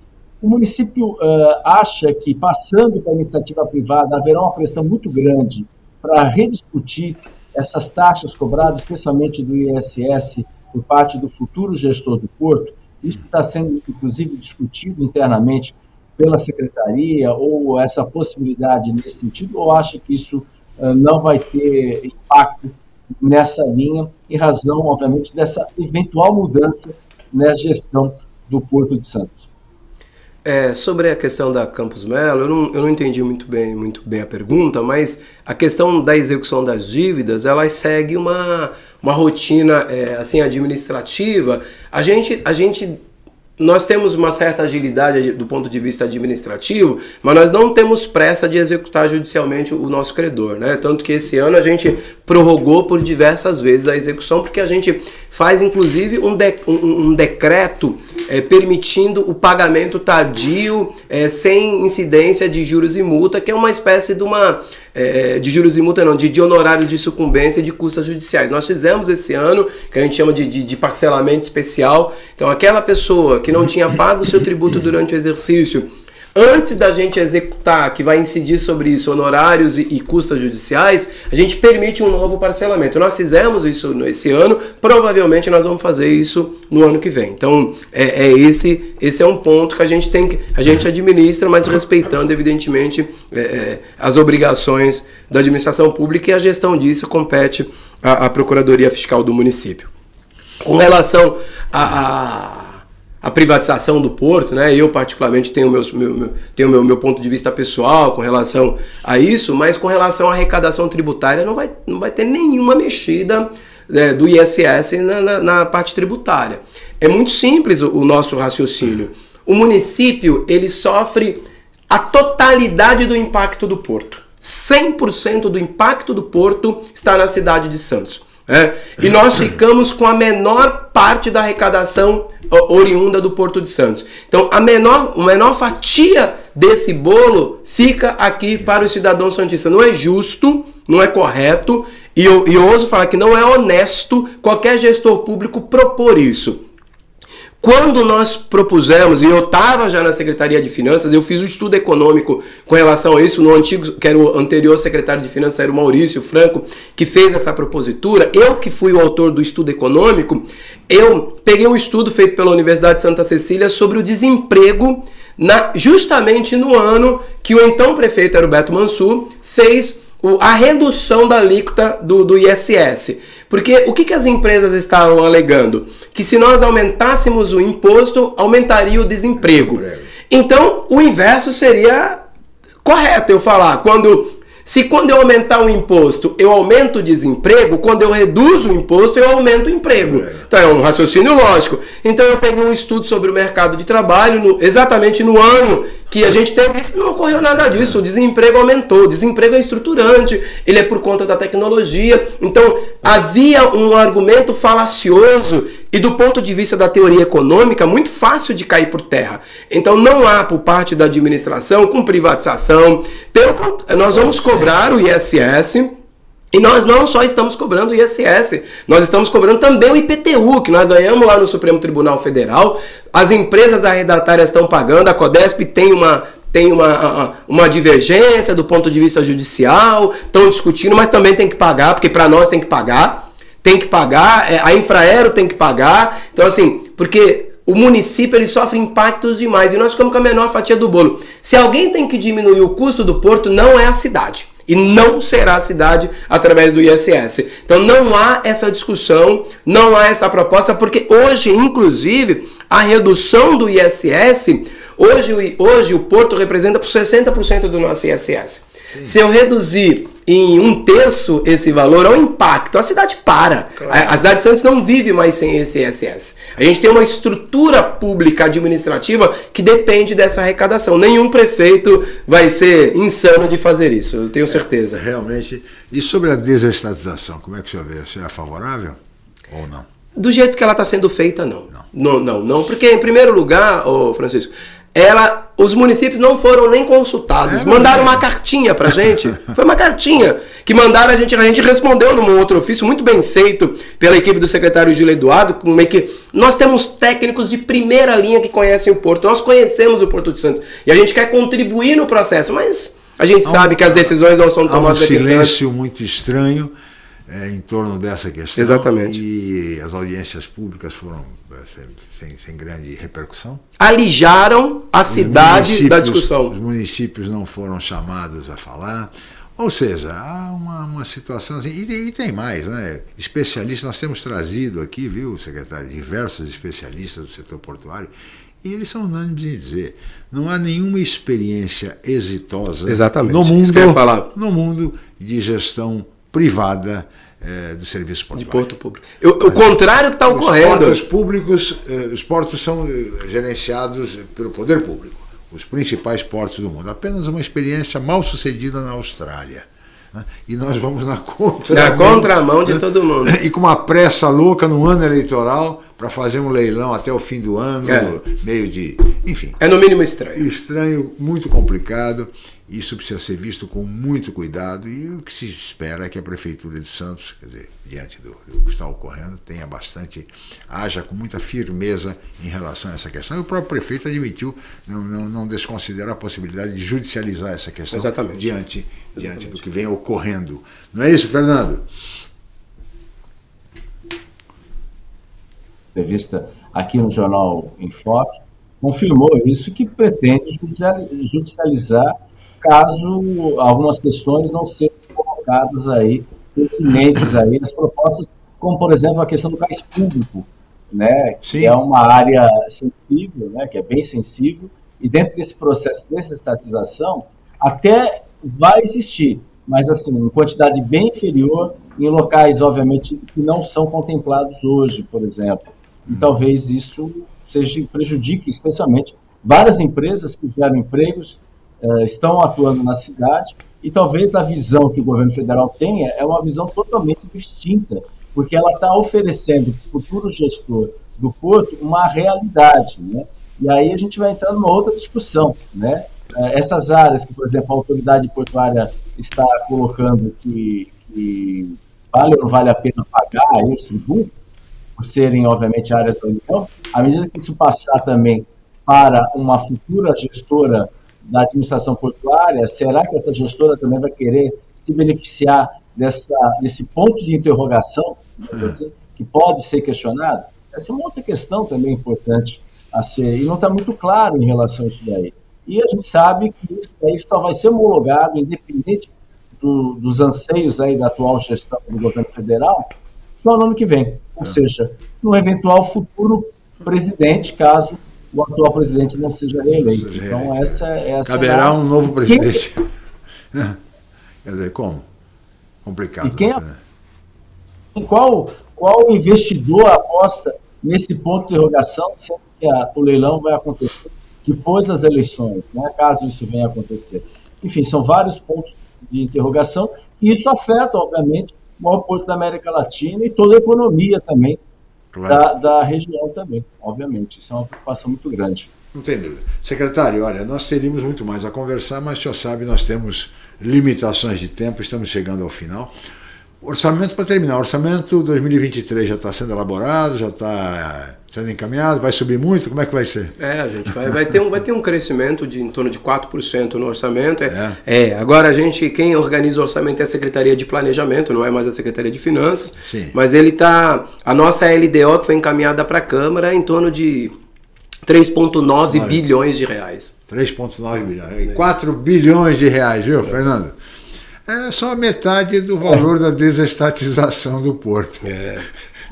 S6: o município acha que, passando para iniciativa privada, haverá uma pressão muito grande para rediscutir essas taxas cobradas, especialmente do ISS, por parte do futuro gestor do porto, isso está sendo, inclusive, discutido internamente pela secretaria, ou essa possibilidade nesse sentido, ou acha que isso uh, não vai ter impacto nessa linha, em razão, obviamente, dessa eventual mudança na gestão do Porto de Santos?
S5: É, sobre a questão da Campus Melo, eu não, eu não entendi muito bem, muito bem a pergunta, mas a questão da execução das dívidas, ela segue uma, uma rotina é, assim administrativa. A gente, a gente nós temos uma certa agilidade do ponto de vista administrativo, mas nós não temos pressa de executar judicialmente o nosso credor, né? Tanto que esse ano a gente prorrogou por diversas vezes a execução, porque a gente faz inclusive um, de, um, um decreto é, permitindo o pagamento tardio é, sem incidência de juros e multa, que é uma espécie de uma é, de juros e multa não, de, de honorários de sucumbência e de custas judiciais. Nós fizemos esse ano, que a gente chama de, de, de parcelamento especial. Então aquela pessoa que não tinha pago o seu tributo durante o exercício antes da gente executar, que vai incidir sobre isso, honorários e, e, custas judiciais, a gente permite um novo parcelamento. Nós fizemos isso esse ano, provavelmente nós vamos fazer isso no ano que vem. Então, é, é esse, esse é um ponto que a gente tem que, a gente administra, mas respeitando, evidentemente, é, é as obrigações da administração pública e a gestão disso compete à, à Procuradoria Fiscal do município. Com relação a, a a privatização do porto, né? Eu particularmente tenho, meus, meu, meu, tenho meu, meu ponto de vista pessoal com relação a isso, mas com relação à arrecadação tributária não vai, não vai ter nenhuma mexida né, do ISS na, na, na, parte tributária. É muito simples o, o nosso raciocínio. O município ele sofre a totalidade do impacto do porto. 100% do impacto do porto está na cidade de Santos. É, e nós ficamos com a menor parte da arrecadação oriunda do Porto de Santos. Então, a menor, a menor fatia desse bolo fica aqui para o cidadão santista. Não é justo, não é correto, e eu, e eu ouso falar que não é honesto qualquer gestor público propor isso. Quando nós propusemos, e eu estava já na Secretaria de Finanças, eu fiz um estudo econômico com relação a isso, no antigo, que era o anterior secretário de Finanças, era o Maurício Franco, que fez essa propositura. Eu que fui o autor do estudo econômico, eu peguei um estudo feito pela Universidade de Santa Cecília sobre o desemprego na, justamente no ano que o então prefeito Heroberto Mansur fez a redução da alíquota do, do ISS. Porque o que, que as empresas estavam alegando? Que se nós aumentássemos o imposto, aumentaria o desemprego. Então, o inverso seria correto eu falar. Quando se quando eu aumentar o imposto, eu aumento o desemprego, quando eu reduzo o imposto, eu aumento o emprego. Então é um raciocínio lógico. Então eu peguei um estudo sobre o mercado de trabalho, no, exatamente no ano que a gente teve isso, não ocorreu nada disso. O desemprego aumentou, o desemprego é estruturante, ele é por conta da tecnologia. Então havia um argumento falacioso e do ponto de vista da teoria econômica, muito fácil de cair por terra. Então não há por parte da administração com privatização. Pelo, nós vamos cobrar o ISS E nós não só estamos cobrando o ISS, nós estamos cobrando também o IPTU, que nós ganhamos lá no Supremo Tribunal Federal. As empresas arredatárias estão pagando, a Codesp tem uma, tem uma, uma divergência do ponto de vista judicial, estão discutindo, mas também tem que pagar, porque para nós tem que pagar, tem que pagar, é, a Infraero tem que pagar. Então, assim, porque o município ele sofre impactos demais e nós ficamos com a menor fatia do bolo. Se alguém tem que diminuir o custo do porto, não é a cidade. E não será a cidade através do ISS. Então não há essa discussão, não há essa proposta, porque hoje, inclusive, a redução do ISS, hoje, hoje o porto representa por 60% do nosso ISS. Sim. Se eu reduzir em um terço esse valor, é o impacto. A cidade para. Claro. A, a, cidade de Santos não vive mais sem esse ISS. A gente tem uma estrutura pública administrativa que depende dessa arrecadação. Nenhum prefeito vai ser insano de fazer isso, eu tenho certeza.
S4: É, realmente. E sobre a desestatização, como é que o senhor vê? Você é favorável ou não?
S5: Do jeito que ela está sendo feita, não. Não. não. não, não, Porque, em primeiro lugar, ô Francisco, ela, os municípios não foram nem consultados. É, mandaram uma cartinha pra gente. Foi uma cartinha que mandaram a gente, a gente respondeu num outro ofício muito bem feito pela equipe do secretário Gil Eduardo, como é que nós temos técnicos de primeira linha que conhecem o Porto. Nós conhecemos o Porto de Santos e a gente quer contribuir no processo, mas a gente sabe que as decisões não são tomadas
S4: Há um silêncio muito estranho é, em torno dessa questão.
S5: Exatamente.
S4: E as audiências públicas foram é, sem, sem grande repercussão.
S5: Alijaram a cidade da discussão.
S4: Os municípios não foram chamados a falar. Ou seja, há uma, uma situação assim, e, e, tem mais, né? Especialistas, nós temos trazido aqui, viu, secretário, diversos especialistas do setor portuário, e eles são unânimes em dizer, não há nenhuma experiência exitosa
S5: Exatamente,
S4: no mundo, no mundo de gestão privada é, do serviço portuário.
S5: De porto público. Eu, o contrário está ocorrendo.
S4: Portos públicos, eh, os portos são eh, gerenciados pelo poder público, os principais portos do mundo. Apenas uma experiência mal sucedida na Austrália. Né? E nós vamos na contramão.
S5: Na contramão de né? todo mundo.
S4: E com uma pressa louca no ano eleitoral para fazer um leilão até o fim do ano, é. meio de. Enfim.
S5: É no mínimo estranho.
S4: Estranho, muito complicado. Isso precisa ser visto com muito cuidado e o que se espera é que a Prefeitura de Santos, quer dizer, diante do, do, que está ocorrendo, tenha bastante, haja com muita firmeza em relação a essa questão. E o próprio prefeito admitiu, não, não, não desconsidera a possibilidade de judicializar essa questão
S5: Exatamente.
S4: diante, diante do que vem ocorrendo. Não é isso, Fernando?
S6: Entrevista aqui no Jornal Enfoque, confirmou isso que pretende judicializar caso algumas questões não sejam colocadas aí, pertinentes aí, as propostas, como por exemplo a questão do gás público, né, Sim. que é uma área sensível, né, que é bem sensível, e dentro desse processo de estatização, até vai existir, mas assim, em quantidade bem inferior em locais, obviamente, que não são contemplados hoje, por exemplo. E talvez isso seja prejudique, especialmente, várias empresas que geram empregos, uh, estão atuando na cidade e talvez a visão que o governo federal tenha é uma visão totalmente distinta, porque ela está oferecendo para o futuro gestor do porto uma realidade, né? E aí a gente vai entrar numa outra discussão, né? Eh, essas áreas que, por exemplo, a autoridade portuária está colocando que, que vale ou não vale a pena pagar os tributos, por serem, obviamente, áreas da União, à medida que isso passar também para uma futura gestora da administração portuária, será que essa gestora também vai querer se beneficiar dessa, desse ponto de interrogação, assim, que pode ser questionado? Essa é uma outra questão também importante a ser, e não está muito claro em relação a isso daí. E a gente sabe que isso daí só vai ser homologado, independente do, dos anseios aí da atual gestão do governo federal, só no ano que vem. Ou seja, no eventual futuro presidente, caso o atual presidente não seja reeleito. Então, essa, essa
S4: Caberá é um novo presidente. Quem... Quer dizer, como? Complicado.
S6: E quem, né? qual, qual investidor aposta nesse ponto de interrogação, sendo que a, o leilão vai acontecer depois das eleições, né, caso isso venha a acontecer? Enfim, são vários pontos de interrogação, e isso afeta, obviamente, o maior porto da América Latina e toda a economia também claro. da, da região também, obviamente. Isso é uma preocupação muito grande.
S4: Não tem dúvida. Secretário, olha, nós teríamos muito mais a conversar, mas o senhor sabe, nós temos limitações de tempo, estamos chegando ao final. Orçamento para terminar. Orçamento 2023 já está sendo elaborado, já está sendo encaminhado, vai subir muito? Como é que vai ser?
S5: É, a gente vai, vai, ter, um, vai ter um crescimento de em torno de 4% no orçamento. É, é. é, agora a gente, quem organiza o orçamento é a Secretaria de Planejamento, não é mais a Secretaria de Finanças.
S4: Sim.
S5: Mas ele está. A nossa LDO que foi encaminhada para a Câmara é em torno de 3,9 bilhões de reais.
S4: 3,9 bilhões. 4 bilhões de reais, viu, Fernando? É só metade do valor da desestatização do porto.
S5: É.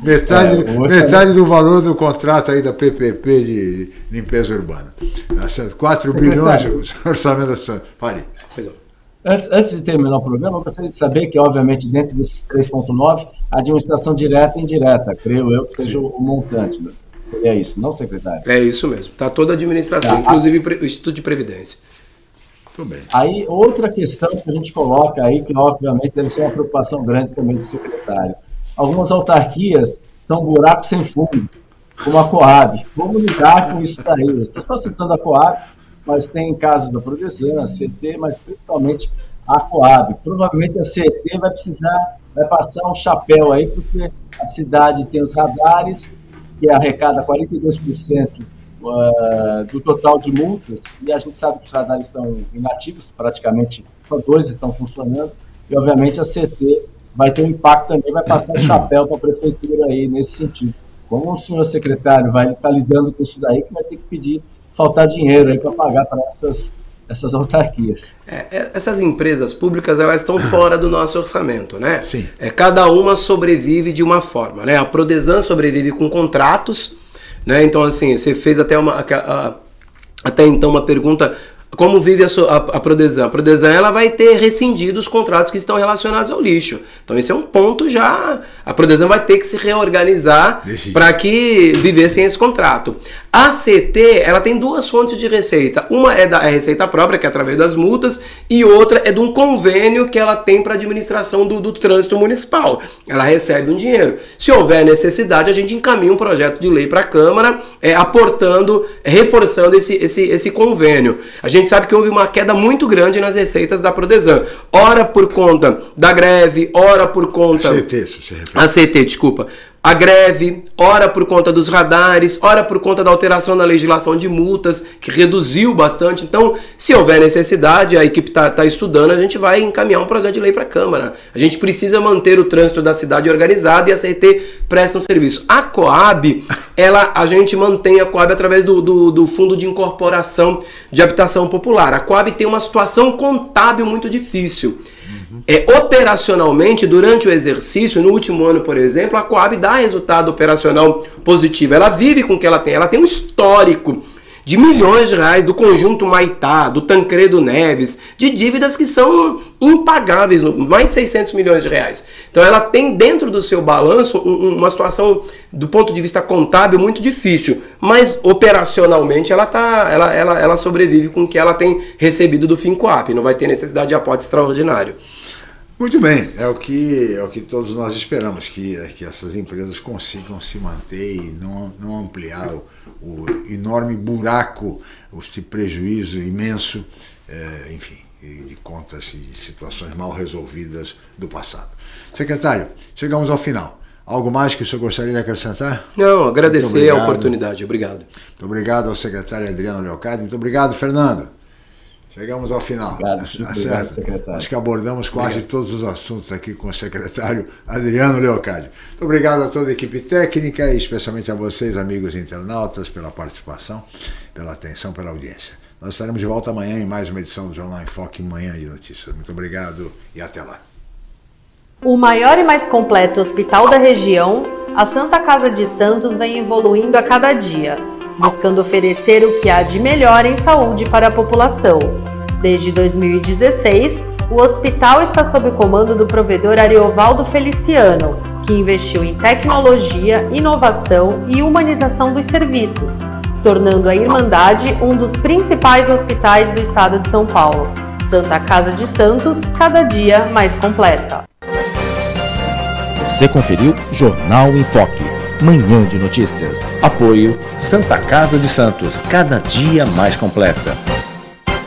S4: Metade, é, metade do valor do contrato aí da PPP de limpeza urbana. 4 tá bilhões de orçamento da Santa. Fale.
S6: Antes, antes de terminar o programa, eu gostaria de saber que, obviamente, dentro desses 3,9, a administração direta e indireta, creio eu que seja Sim. o montante. Né? Seria isso, não, secretário?
S5: É isso mesmo. Está toda a administração, tá. inclusive o Instituto de Previdência.
S6: Muito bem. Aí, outra questão que a gente coloca aí, que obviamente deve ser uma preocupação grande também do secretário. Algumas autarquias são buracos sem fundo, como a Coab. Como lidar com isso daí? Estou só citando a Coab, mas tem casos da Prodesan, a CT, mas principalmente a Coab. Provavelmente a CT vai precisar, vai passar um chapéu aí, porque a cidade tem os radares, que arrecada 42% uh, do total de multas, e a gente sabe que os radares estão inativos, praticamente só dois estão funcionando, e obviamente a CT vai ter um impacto também, vai passar o chapéu para a prefeitura aí nesse sentido. Como o senhor secretário vai estar tá lidando com isso daí, que vai ter que pedir, faltar dinheiro aí para pagar para essas essas autarquias.
S5: É, é, essas empresas públicas elas estão fora do nosso orçamento, né?
S4: Sim.
S5: É, cada uma sobrevive de uma forma, né? A Prodesan sobrevive com contratos, né? Então, assim, você fez até uma. Até então uma pergunta como vive a, a, a Prodesan? A Prodesan ela vai ter rescindido os contratos que estão relacionados ao lixo. Então esse é um ponto já. A Prodesan vai ter que se reorganizar para que vivessem esse contrato. A CT ela tem duas fontes de receita. Uma é da é receita própria, que é através das multas, e outra é de um convênio que ela tem para administração do, do trânsito municipal. Ela recebe um dinheiro. Se houver necessidade, a gente encaminha um projeto de lei para a Câmara, é, aportando, reforçando esse, esse, esse convênio. A gente sabe que houve uma queda muito grande nas receitas da Prodesan. Ora por conta da greve, ora por conta.
S4: A CT, se refere.
S5: Desculpa a greve, ora por conta dos radares, ora por conta da alteração na legislação de multas, que reduziu bastante. Então, se houver necessidade, a equipe está tá estudando, a gente vai encaminhar um projeto de lei para a Câmara. A gente precisa manter o trânsito da cidade organizado e a CET presta um serviço. A Coab, ela, a gente mantém a Coab através do, do, do Fundo de Incorporação de Habitação Popular. A Coab tem uma situação contábil muito difícil. É, operacionalmente, durante o exercício, no último ano, por exemplo, a Coab dá resultado operacional positivo. Ela vive com o que ela tem. Ela tem um histórico de milhões de reais do conjunto Maitá, do Tancredo Neves, de dívidas que são impagáveis, mais de 600 milhões de reais. Então ela tem dentro do seu balanço uma situação do ponto de vista contábil muito difícil, mas operacionalmente ela tá, ela, ela, ela sobrevive com o que ela tem recebido do Fincoap, não vai ter necessidade de aporte extraordinário.
S4: Muito bem, é o que, é o que todos nós esperamos, que, que essas empresas consigam se manter e não, não ampliar o, o enorme buraco, esse prejuízo imenso, é, enfim, de contas e de situações mal resolvidas do passado. Secretário, chegamos ao final. Algo mais que o senhor gostaria de acrescentar?
S5: Não, agradecer a oportunidade. Obrigado.
S4: Muito obrigado ao secretário Adriano Leocádio. Muito obrigado, Fernando. Chegamos ao final.
S6: Obrigado, tá obrigado secretário.
S4: Acho que abordamos quase obrigado. todos os assuntos aqui com o secretário Adriano Leocádio. Muito obrigado a toda a equipe técnica e especialmente a vocês, amigos internautas, pela participação, pela atenção, pela audiência. Nós estaremos de volta amanhã em mais uma edição do Jornal em Foque, Manhã de Notícias. Muito obrigado e até lá.
S1: O maior e mais completo hospital da região, a Santa Casa de Santos vem evoluindo a cada dia buscando oferecer o que há de melhor em saúde para a população. Desde 2016, o hospital está sob o comando do provedor Ariovaldo Feliciano, que investiu em tecnologia, inovação e humanização dos serviços, tornando a Irmandade um dos principais hospitais do estado de São Paulo. Santa Casa de Santos, cada dia mais completa.
S2: Você conferiu Jornal em Foque. Manhã de Notícias. Apoio Santa Casa de Santos, cada dia mais completa.